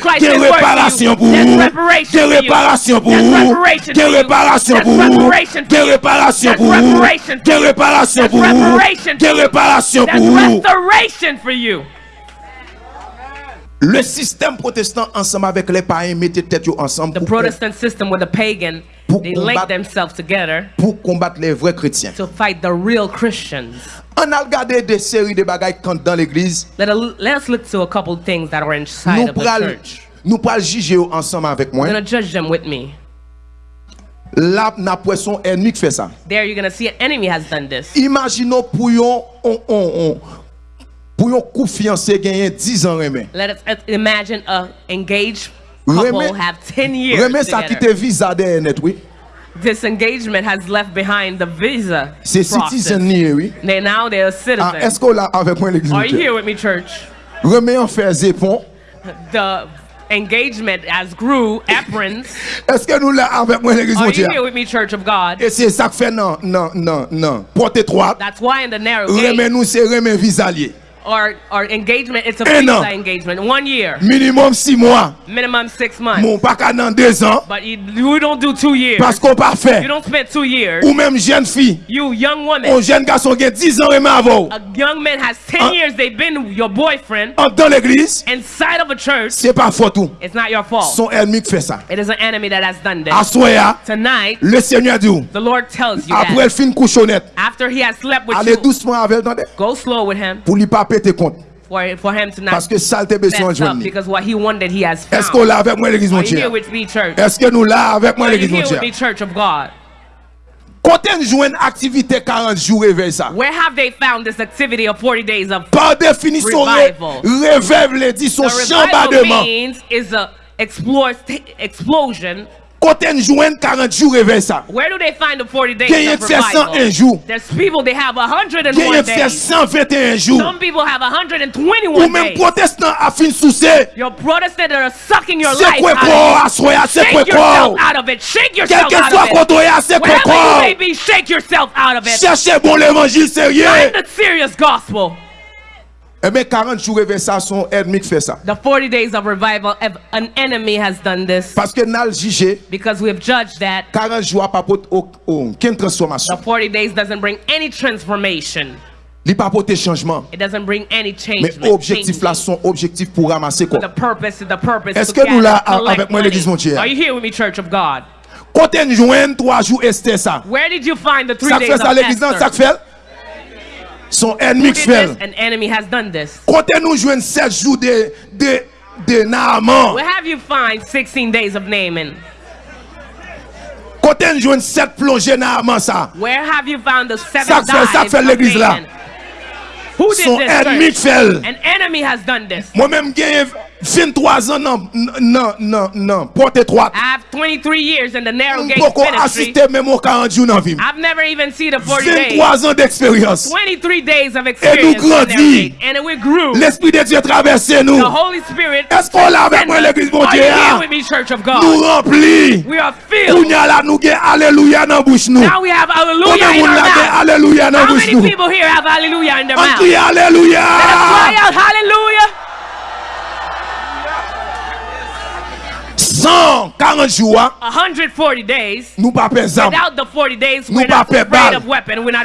Christ qu'il y is ait worth réparation you. pour There's vous, reparation qu'il y ait for you. réparation pour There's vous, reparation qu'il y ait for you. réparation There's pour vous, reparation qu'il y ait for you. réparation There's pour vous, reparation qu'il y ait for you. réparation There's pour vous, reparation qu'il y ait for you. réparation pour vous. Le système protestant ensemble avec les païens mettait tête ensemble The Protestant system with the pagan, they link combattre- themselves together pour combattre les vrais chrétiens. to fight the real Christians. On a regardé des séries de bagailles quand dans l'église, Let, let's look to a couple things that are inside nous of the church. nous pral juger ensemble avec moi. Going to judge them with me. Là, n'a poisson ennemi qui fait ça. There, you're to see an enemy has done this. Imaginons pour on, on, on, pour yon couple fiancé gagner 10 ans remen. Let us imagine a engaged couple Remen, have 10 years remen ça qui te visa de net, oui. This engagement has left behind the visa C'est process. citizen ni, oui. They now they're a Ah, citizen. est-ce qu'on avec moi l'église? Are you here with me, church? Remen en fait zépon. The engagement as grew, aprons. Est-ce que nous là avec moi l'église? Are you here with me, Church of God? Et c'est ça que fait non, non, non, non. Porte étroite. That's why in the narrow gate Remen nous c'est remen visalier. Or, or engagement, it's a Un an. visa engagement. One year, Minimum 6 mois. minimum six months. Mon pas qu'à dans 2 ans. But you, you don't do two years. Parce qu'on pas You don't spend two years. Ou même jeune fille. You young Un woman, jeune garçon qui a 10 ans avant. a young man has 10 Uh, years, they've been your boyfriend En dans l'église. inside of a church. C'est pas faute tout. It's not your fault. Son ennemi qui fait ça. It is an enemy that has done this. Assoya. Tonight, Le Seigneur dit. the Lord tells you Après that fin couchonnette. after he has slept with Allez you, doucement avec go slow with him Pour lui pas compte. for, for him to not Parce que ça te besoin de because what he wanted he has Est-ce found. qu'on l'a avec moi l'église Are you here with me, church? Est-ce que nous là avec moi Are you l'église here with me, church of God? Joue une activité 40 jours réveil ça. Where have they found this activity of 40 days of Par définition, ré- Revival. réveil le dit son the revival means is a explosion. On joue 40 jours réveil ça. Where do they find the 40 days Gagne of fait 101 revival? jours. There's people they have 101 Gagne fait days. 121 jours. Some people have Ou 121 même days. protestant a fin sous c'est. Your Protestant are sucking your life out of assoya, you. c'est quoi Shake yourself out of it. Shake yourself Quel out of it. quand on est c'est quoi Wherever you may be, shake yourself out of it. Cherchez bon l'évangile sérieux. Find the serious gospel. Eh bien, 40 jours de ça, son ennemi fait ça. The 40 days of revival, an enemy has done this. Parce que nous jugé. Because we have judged that. 40 jours pas porter aucune transformation. The 40 days doesn't bring any transformation. Li pa pote chanjman. Men objektif la son objektif pou ramase kon. Eske nou la avèk mwen l'Eglise Montier? Kote njwen 3 jou este sa. Sak fè sa l'Eglise nan sak fèl? Son ennemi fait. An enemy has done this. Quand on joue 7 jours de de de Naaman. Where have you find 16 days of Naaman? Quand on joue 7 plongées Naaman ça. Where have you found the seven Ça fait- ça dives fait of l'église là. Who did Son this? ennemi qui church? fait. An enemy has done this. Moi-même j'ai 23 ans non non non non porte étroite. I have 23 years in the narrow gate ministry. assister même au 40 jours dans vie. I've never even seen the 40 days. 23 ans d'expérience. 23 days of experience. in grandit. narrow. And we grew. L'esprit de Dieu traversé nous. The Holy Spirit. Est-ce qu'on l'a avec moi l'église mon Are you with me, Church of God? Nous remplis. We are filled. Kounya la nou gen alléluia dans bouche nou. Now we have hallelujah in our mouth. alléluia dans How many people here have hallelujah in their mouth? Let us cry out hallelujah. 140 jours, 140 days, nous pas pesant. Without the 40 days, nous pas pesant.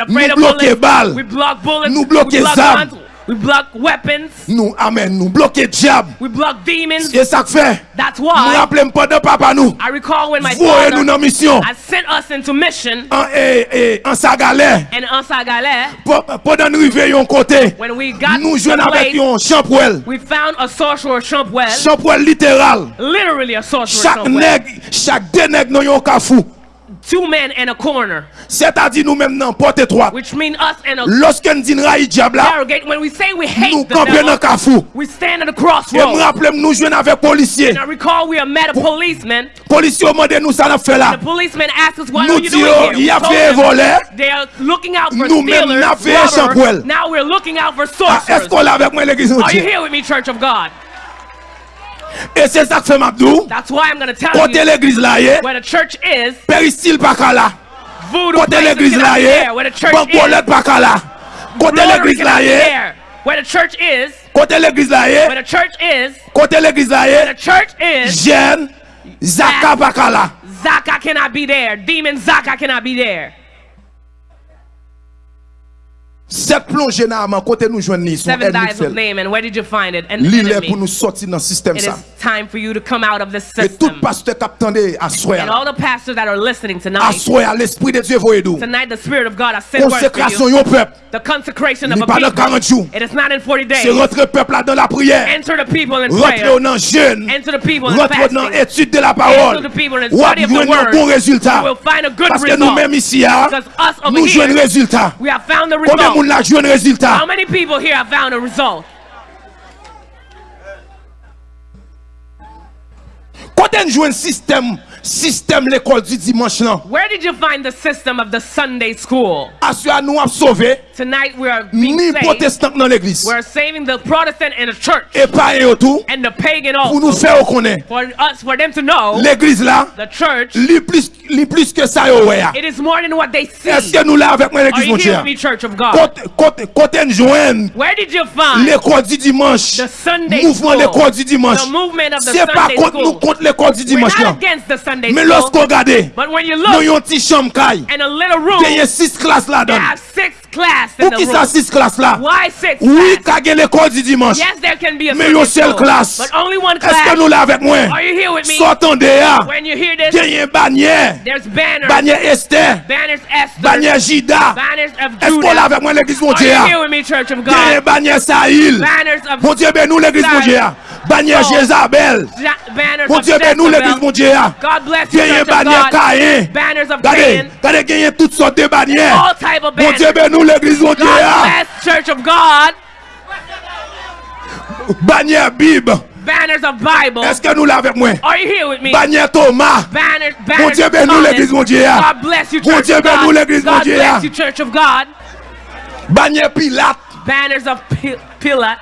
Nous bloquons balles. Nous bloquons armes. We block weapons. Nou amen nou. Bloke diab. We block demons. E sak fe. That's why. Nou rappele mpode papa nou. I recall when my Vouye father. Vouye nou nan misyon. I sent us into mission. An e e an sagale. And an sagale. Podan nou rive yon kote. When we got nou jwen avek yon champwell. We found a sorcerer champwell. Champwell literal. Literally a sorcerer champwell. Chak neg, chak deneg nou yon kafou. Two men in a corner. C'est-à-dire nous-mêmes dans porte étroite. Which mean us in a Lorsque nous disons raï diable when we say we hate nous campions dans cafou. We stand at the crossroads. Et me rappelle nous jouons avec policier. And I recall we are met a policeman. Policier demande nous ça n'a fait là. The policeman asked us what nous are you doing here. Y a fait them, voler. They are looking out for nous stealers. Nous Now we're looking out for sorcerers. Ah, Est-ce qu'on avec moi l'église Are you here with me Church of God? Et c'est ça que fait Mabdou. That's why I'm going to tell Côté you l'église là, yé, where the church is. péristyle pas qu'à là. Voodoo Côté places l'église cannot là, be yé, there. Where the church bancolette is. pas qu'à là. Côté Rotary l'église cannot là, be yé, there. Where the church is. côté l'église là, yé, Where the church is. côté l'église là, Where yé, the church is. jeune, Zaka qu'à là. Zaka cannot be there. Demon Zaka cannot be there. Cette plongée dans côté nous joignons Seven dives of fait. Naaman. Where did you find it? An L'île pour nous sortir dans le système ça. is time for you to come out of this Et tout system. pasteur qui attendait à soi, And all the pastors that are listening à tonight, soi, l'esprit de Dieu voyez nous. tonight the Spirit of God has sent word for you. peuple. The consecration of a pas dans 40 jours. people. It is not in 40 C'est days. rentrer peuple là dans la prière. Enter the people in Rentrer prayer. dans jeûne. Enter the people in Rentrer dans fasting. l'étude de la parole. Enter the people in study of the un word. bon résultat. You will find a good Parce que nous-mêmes ici, hein, Because us over nous jouons un résultat. we have found the result. moun la jwen rezultat? How many people here have found a result? Kote nou jwen sistem, sistem l'ekol di dimanche lan? Where did you find the system of the Sunday school? Asya nou ap sove. Tonight we are being ni protestant dans l'église. We're saving the Protestant in the church Et pas un autour and the pagan pour nous faire reconnaître. For us, for them to know L'église là, the church, li plus, li plus que ça yo it is more than what they see. Est-ce que nous là avec moi Are l'église you mon here with me, Church of God? Côté côté côté nous joindre Where did you find l'école du dimanche. the Sunday Mouvement school? l'école du dimanche. The movement of the C'est pas Sunday contre nous school. contre l'école du dimanche là. against the Sunday Mais school. lorsqu'on regarde, But when you look avons un petit chambre caille. in a little room, Il y a six classes là-dedans. have six class Pou ki sa 6 klas la? Oui, kage l'ekol di dimanche. Me yo sel klas. Eske nou la vek mwen? Sotan de a. Genyen banye. Banye este. Banye jida. Esko la vek mwen l'eglis moun diya? Genyen banye sahil. Moun diye ben nou l'eglis moun diya. Banye Jezabel. Moun diye ben nou l'eglis moun diya. Genyen banye Kayen. Gade, gade genyen tout sot de banye. Moun diye ben nou l'eglis Dieu. God bless Church of God. Bannière Bible. Banners of Bible. Est-ce que nous là avec moi? Are you here with me? Bannière Thomas. Banners, banners Dieu, of nous l'église mon Dieu. God bless you, Church Dieu, of nous God. l'église mon God bless you, Church of God. Bannière Pilate. Banners of Pi- Pilate.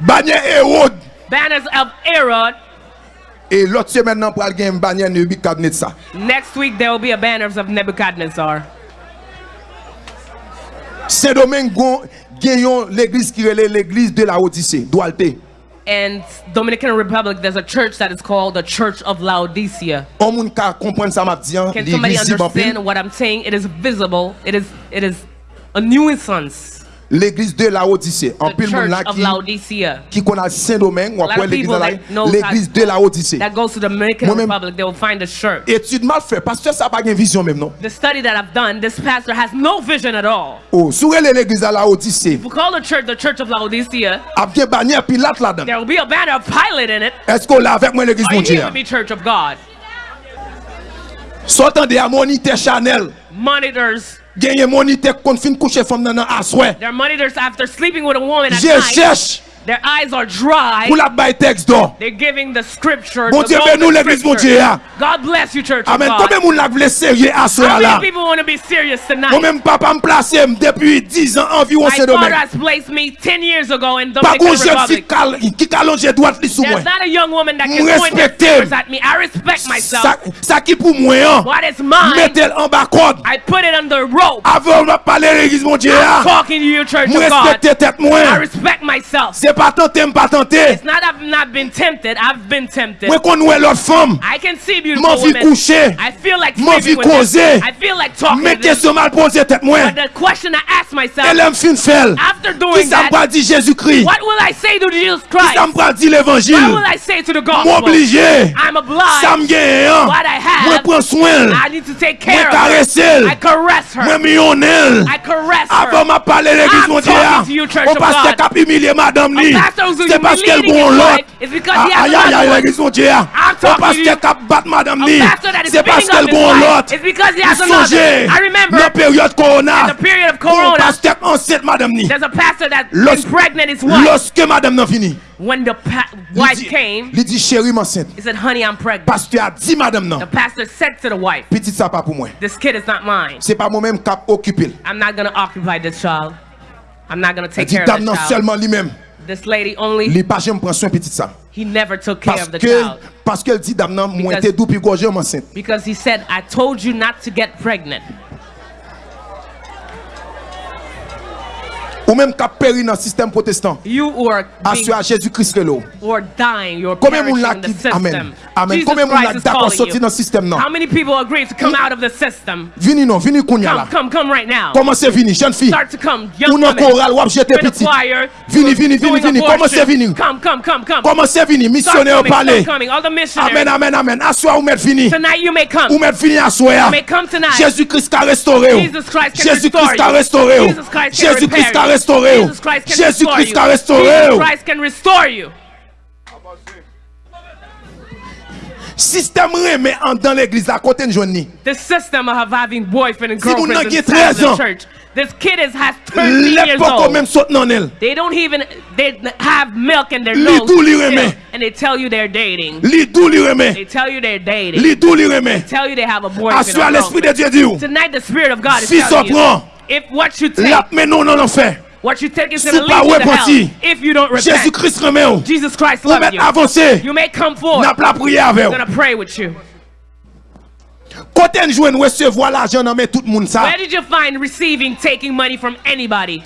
Bannière Hérode. Banners of Herod. Et l'autre semaine, nous allons avoir une bannière Nebuchadnezzar. Next week there will be a banners of Nebuchadnezzar. Saint-Domingue gagnons l'église qui est l'église de la Odyssée, Doualté. And Dominican Republic, there's a church that is called the Church of Laodicea. Can somebody bon understand what I'm saying? It is visible. It is it is a nuisance. L'église de la Odyssée. En pile Church là qui qui connaît Saint-Domingue, ou après l'église là, knows l'église de la Odyssée. That goes to the Dominican Moi-même- Republic. They will find the church. Étude mal fait, pasteur ça pas une vision même non? The study that I've done, this pastor has no vision at all. Oh, sur l'église de la Odyssée, We call the church the Church of Laodicea. a bien bannière Pilate là-dedans. There will be a banner of Pilate in it. Est-ce qu'on l'a avec moi l'église Are you Dieu? here with me, Church of God? Sortant de moniteur Chanel. Monitors. Genye money tek kon fin kouche fom nan an aswe. There are money there's after sleeping with a woman at night. Je cherche. Their eyes are dry. pour la bail texte d'or. They're giving the scripture. Bon the Dieu, golden nous l'église mon Dieu. scripture. God bless you, Church Amen. God. Combien moun la vle sérieux à ce How many people want to be serious tonight? Moi-même, papa me place eh, depuis 10 ans environ My father has placed me 10 years ago in Dominican qu'on jeune fille Republic. qui calonge droite li sous moi. There's not a young woman that can point their fingers at me. I respect myself. Ça, ça qui pour moi. What is mine, Mettez-le en bas code. I put it under rope. Avant de parler l'église mon Dieu. hein. Talking to you, Church of God. respecte tête moi. I respect myself. C'est pas tenter, pas tenter. It's not I've not been tempted. I've been tempted. Moi qu'on ouais l'autre femme. I can see beautiful women. coucher. I feel like sleeping with them. I feel like talking them. question mal posée tête moi. But the question I ask myself, Elle aime fin faire. after doing that, pas dit Jésus-Christ? what will I say to Jesus Christ? me pas dit What will I say to the gospel? M'obligé. I'm obliged. gagne. hein. What I have, Moi prends soin. I need to take care of. caresser. I caress her. Mwen mionnel. I caress her. m'a parlé l'église I'm mon Dieu. talking ah, to you, Church of God. qui a humilié madame A ni. pastor who's C'est parce qu'elle humiliating gon his l'autre. wife is because he has Aïe aïe another aïe one. l'église mon Dieu. I'm On talking to pasteur you. qui a battre madame li, se paske l bon lot, ayayay la gris moun diya, se paske kap bat madam li, se paske l bon lot, li sonje, nan peryode korona, kon pastek anset madam li, loske madam nan fini, When the wife li di, came, li di chéri m'enceinte. He said, honey, I'm pregnant. Pasteur a dit madame non. The pastor said to the wife, Petite ça pas pour moi. This kid is not mine. C'est pas moi-même qui occuper. I'm not going to occupy this child. I'm not going to take care of this non child. seulement lui-même. This lady only, Li pas jamais prend soin petit ça. he never took care Parce of the que child. parce qu'elle dit dame nan moi Because- t'es doux puis gorgé m'enceinte. Because he said, I told you not to get pregnant. Ou même qui a péri dans le système protestant. You were being, Assuré à Jésus-Christ or dying. You're Combien moun la qui. Amen? Amen. Combien moun la d'accord calling sorti you. dans le système non? How many people agree to come out of the system? Vini non, vini kounya là. Come, come, come right now. Comment c'est vini, jeune fille? Start to come, Ou young nan women. choral wap jete petit. Vini, vini, vini, vini. Comment c'est vini? Come, come, come, come. Comment c'est vini? Missionnaire parler. Amen, amen, amen. Assoir ou mettre fini. Tonight you may come. Ou mettre fini assoir. You may come tonight. Jésus-Christ a restauré. ou. Jésus-Christ a you. restauré. ou. Jésus-Christ a you. Restauré. ou. Jesus Christ can restore you. restauré. Ou. Christ can restore you. Système remet en dans l'église à côté de journée. The system of having boyfriend and Si girlfriend n'avez inside 13 the church. This kid is has 13 years old. même saute non elle. They don't even they have milk in their nose, still, and they tell you they're dating. They tell you they're dating. Remet. tell you they have a boyfriend. Assoir or l'esprit de girlfriend. Dieu dit ou. Tonight, the Spirit of God is Fils telling you if what you take, What you take is going to lead you to hell. If you don't repent, Jésus-Christ remet ou. Jesus Christ loves you. avancer. You may come forward. N'a pas prier avec I'm ou. to pray with you. Côté nous joindre recevoir l'argent dans mais tout le monde. Where did you find receiving, taking money from anybody?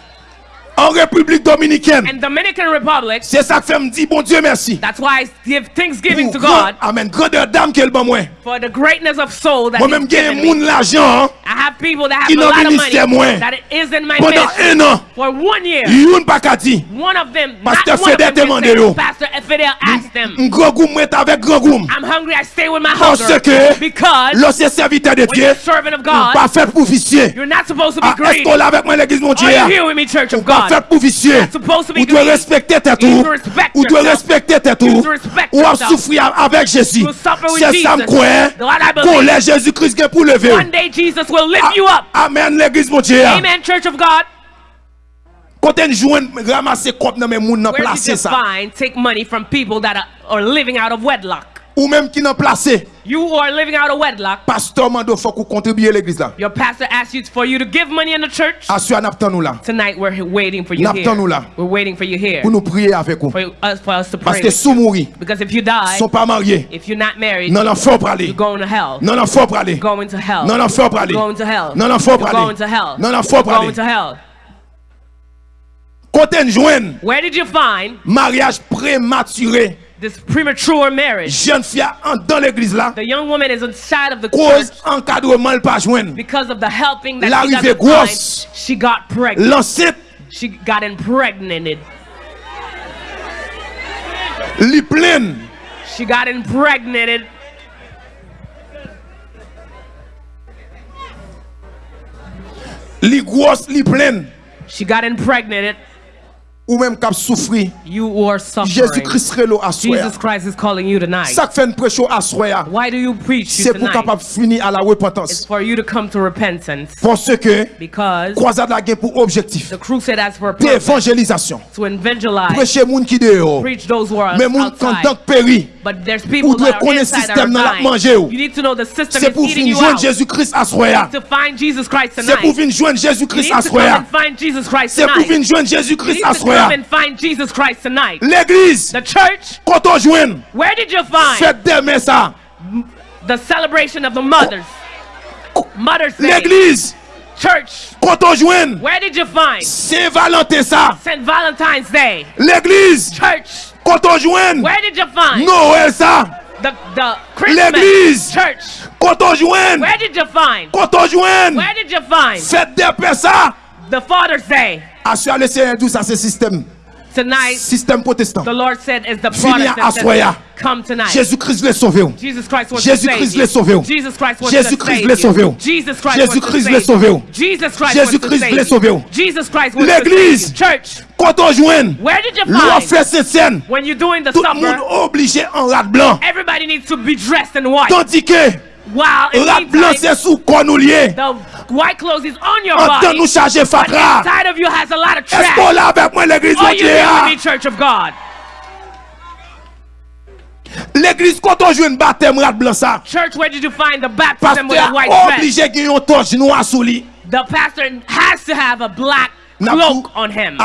En République Dominicaine. In Dominican Republic, C'est ça que fait me dire bon Dieu merci. that's why I give thanksgiving to God Amen. Grandeur d'âme qu'elle ban moi. for the greatness of soul that Moi même moun l'argent I have people that have a lot of moi. money that it is in my pendant un an. For one year, Youn pas ka di. one of them, Fedel them demande yo. Pastor Fidel asked them, Un gros goum moi avec grand goum. I'm hungry, I stay with my Parce hunger. que Because Lorsque serviteur de Dieu, servant of pas God, fait pour vicier. you're not supposed to be Ah, Est-ce greedy. qu'on l'a avec moi l'église mon Dieu? Are you here with me, Church of Pas God? fèt pou visye. Ou dwe respektè tè tou. Ou dwe respektè tè tou. Ou ap soufri avèk Jezi. Se sam kwen, kon lè Jezi Kris gen pou leve ou. Amen l'Eglise mon Dieu. Amen Church of God. Kote njwen ramase kop nan men moun nan plase sa. Where you define take money from people that are living out of wedlock. Ou même qui placer. You are living out of wedlock, Pasteur mando faut qu'on contribue l'église là. your pastor asks you for you to give money in the church. Assure n'attend nous là. Tonight we're waiting for you N'attend here. nous là. We're waiting for you here Pour nous prier avec vous. for us for us to Parce pray. que with sous you. mourir, Because if you die, sont pas mariés. if you're not married, Non faut pas aller. you're going to hell. Non pas aller. Going to hell. Non aller. You're going to hell. Non You're pas aller. going to hell. Non faut You're pas going to aller. hell. On joue Where did you find mariage prématuré, this premature marriage? jeune fille en dans l'église là, The young woman is inside of the cause church encadrement le pas joindre. because of the helping that she L'arrivée grosse. find. She got pregnant. L'enceinte She got impregnated. li pleine. She got impregnated. Li grosse, li pleine. She got impregnated. ou même cap souffrir. Jésus Christ relo à Jesus Christ is calling you tonight. Ça fait une prêche à soir. Why do you preach C'est pour capable finir à la repentance. It's for you to come to repentance. Parce que Because croisade la gain pour objectif. The crusade has for purpose. D'évangélisation. To evangelize. Prêcher moun qui dehors. Preach those who are Mais monde quand péri. But there's people Ou doit that are connaître inside that système dans are la dying. manger ou. You need to know the system C'est is pour eating venir you joindre out. Jésus-Christ à soya. To find Jesus Christ C'est pour tonight. venir joindre Where did You à to come soya. and find Jesus Christ C'est pour tonight. venir joindre You Jésus-Christ need à to come soya. and find Jesus Christ tonight. L'église, The church, quand on joint, where did you find faites demain the the mothers? Mother's Day. L'église, Church, quand on joint, where did you find Saint-Valentin ça. St. Valentine's Day? L'église, Church, quand on joint, where did you find Noël ça. the, the Christmas? L'église. Church, Quand on joint, where did you find? quand on joint, Where did you find faites des paix ça. the Father's Day? Assure le Seigneur tout ça c'est système. Tonight, système protestant. The Lord said, is the Vini à Assoya. Jésus-Christ les sauvé. Jésus-Christ les sauvé. Jésus-Christ les sauvé. Jésus-Christ les sauvé. Jésus-Christ les sauvé. L'église, quand on joint, l'on fait cette scène, tout le monde obligé en rade blanc. Tandis que While in rat blanc meantime, c'est sous qu'on nous lié. the white clothes is on your En body, nous charger fatra. inside of you has a lot of Est-ce trash. là avec moi l'église Are you entière? here with me, Church of God? L'église quand on joue une baptême rat blanc ça. Church, where did you find the baptism with a white dress? obligé qu'il y ait une torche noire sous lui. The pastor has to have a black N'abdou, cloak on him.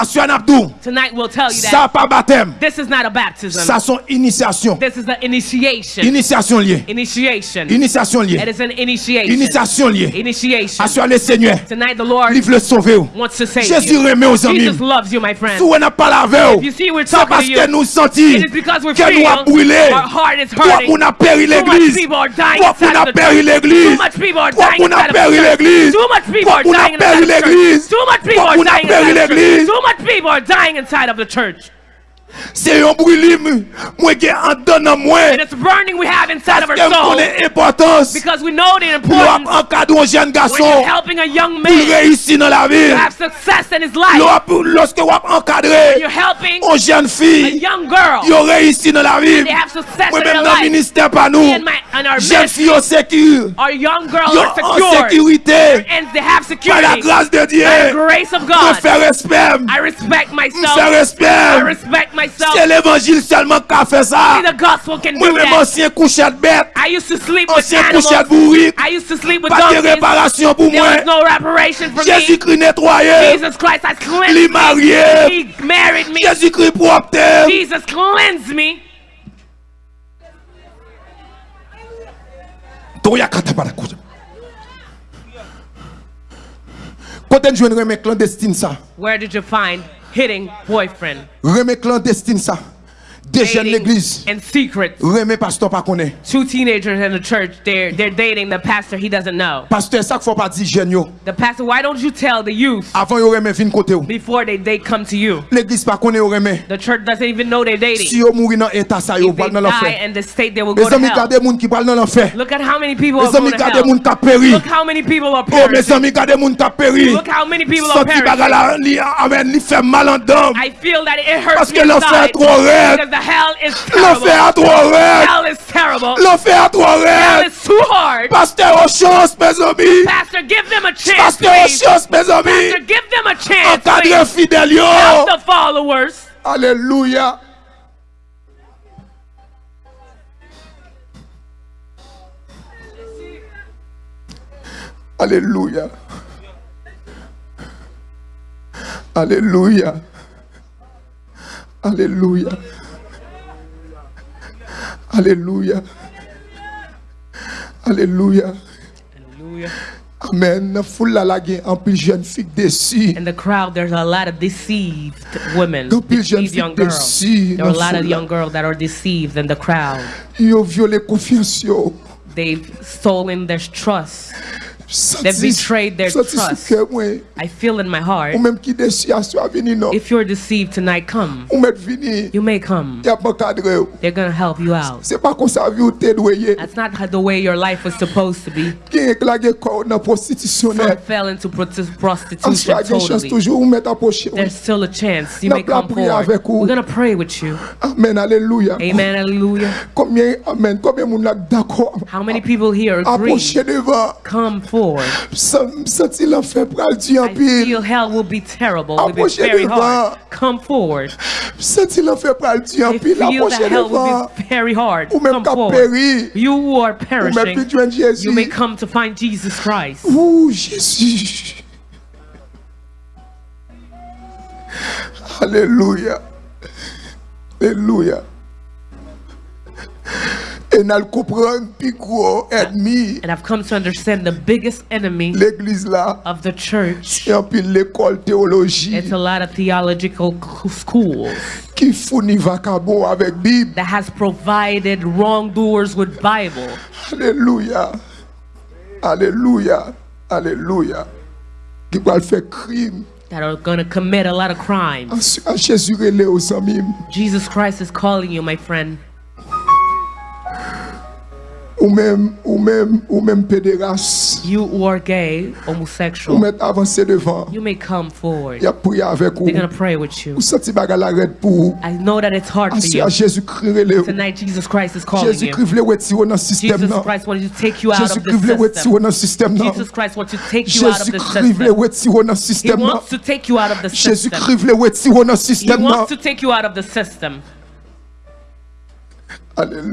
Tonight we'll tell you ça that pas baptême. this is not a baptism. Ça sont initiation. This is an initiation. Initiation liée. Initiation. Initiation It liée. is an initiation. Initiation liée. Initiation. Le Seigneur. Tonight the Lord Livre le sauver. wants to save Jésus you. remet aux amis. Jesus loves you, my friend. Si on n'a pas la veille, If you see we're c'est talking parce que you, nous senti It is because we que nous a brûlé. our heart is Toi, hurting. on a péri Too much l'église. people are dying Toi, on a péri church. l'église. Too much people are Toi, dying on a péri the church. l'église. Too much people Toi, are on a dying péri l'église. Too much people Toi, are on a dying péri inside of the church. Too much people are dying inside of the church. C'est un brûlim. Moi, qui en donne à moi. And it's burning we have inside of our soul because we know the importance encadrer un jeune when you're helping a young man réussir dans la vie. to have success in his life. Lo- Lorsque vous encadrez You're helping a young girl. vous réussi dans la vie. They have success Moi, in même their dans le life. ministère, pas nous. Me and my and our Jeune ministry, fille au sécure. our young girls Yo are en secure sécurité. and they have Par la grâce de Dieu. By the grace of Me God, myself. C'est l'évangile seulement qui a fait ça. Only the gospel can Moi, do même that. ancien couchette bête. I used to sleep with Ancien animals. couchette bourrique. I used to sleep with Pas de donkeys. réparation pour There moi. was no reparation for me. Jésus-Christ nettoyé. Jesus Christ has Li cleansed me. marié. He married me. Jésus-Christ propre. Jesus cleansed me. Toya kata para kuja. Kote njwen reme clandestine sa. Where did you find hitting boyfriend. Remè clandestine ça. De jen Dating l'église. in secret. Reme pasteur pa konen. Two teenagers in the church, they're they're dating the pastor he doesn't know. Pasteur sak fò pa di jen yo. The pastor, why don't you tell the youth Avan yo vin kote yo. before they, they come to you? L'église pa konen yo reme. The church doesn't even know they're dating. Si yo mouri nan eta sa yo If they val nan die l'enfer. in the state, they will go to amis hell. moun ki pral nan l'enfer. Look at how many people are going to hell. moun ka peri. Look how many people are Oh mes perishing. amis moun ka peri. Look how many people are perishing. bagala li amen li fè mal dam. I feel that it hurts Parce que l'enfer trop raide. The hell is terrible. trop raide. Hell is terrible. A trop Hell is too hard. Pasteur aux chance mes amis. Pastor, give them a chance, Pasteur aux please. chance mes amis. Pastor, give them a chance, please. fidèle yo. Help the followers. Alléluia. Alléluia. Alléluia. Alléluia. Alléluia. Alléluia. Hallelujah. Amen. Nan foule la gen an pil jen fik desi. In the crowd, there's a lot of deceived women, deceived jeune young fille girls. deceived, There are a lot of young girls that are deceived in the crowd. Yo viole konfians yo. They've stolen their trust. They've betrayed their trust. sou ke mwen. I feel in my heart. Ou menm ki desi asyo a vini non. If you're deceived tonight, come. Ou met vini. You may come. Ya bankadre yo. They're gonna help you out. Se pa kon sa vi ou te dweye. That's not the way your life was supposed to be. Gen ek la gen kor nan Some fell into prostitution a gen chans totally. toujou ou met aposhe ou. There's still a chance. You may come forward. We're gonna pray with you. Amen. Hallelujah. Amen, combien moun lak d'akor. How many people here agree? Come forward. San- Santi l'enfer pral di I feel hell will be terrible. Will be very hard. Come forward. Santi l'enfer pral di I feel that hell will be very hard. Come forward. You who are perishing, you may come to find Jesus Christ. Ouh, Jésus. Alléluia. Alléluia. Et nous comprenons plus gros ennemi And I've come to understand the biggest enemy of the church. Et puis l'école théologie It's a lot of theological schools qui fournit vacabo avec Bible. that has provided wrongdoers with Bible. Va faire crime that are going to commit a lot of crimes. Ah, à Jésus relé aux amis. Jesus Christ is calling you, my friend. Ou même, ou même, ou même pédéraste. You who are gay, homosexual. Ou même avancer devant. You may come forward. Y'a prier avec vous. They're gonna pray with you. Ou senti bagal arrête pour. I know that it's hard for you. Jésus Christ Tonight Jesus Christ is calling Jésus you. Jésus Christ veut retirer dans système Jesus Christ wants to take you out of this system. Jesus Christ wants to take you out of the system. Jésus Christ veut retirer dans système. He wants to take you out of the system. Jésus Christ veut retirer dans système. He wants to take you out of the system. Alléluia.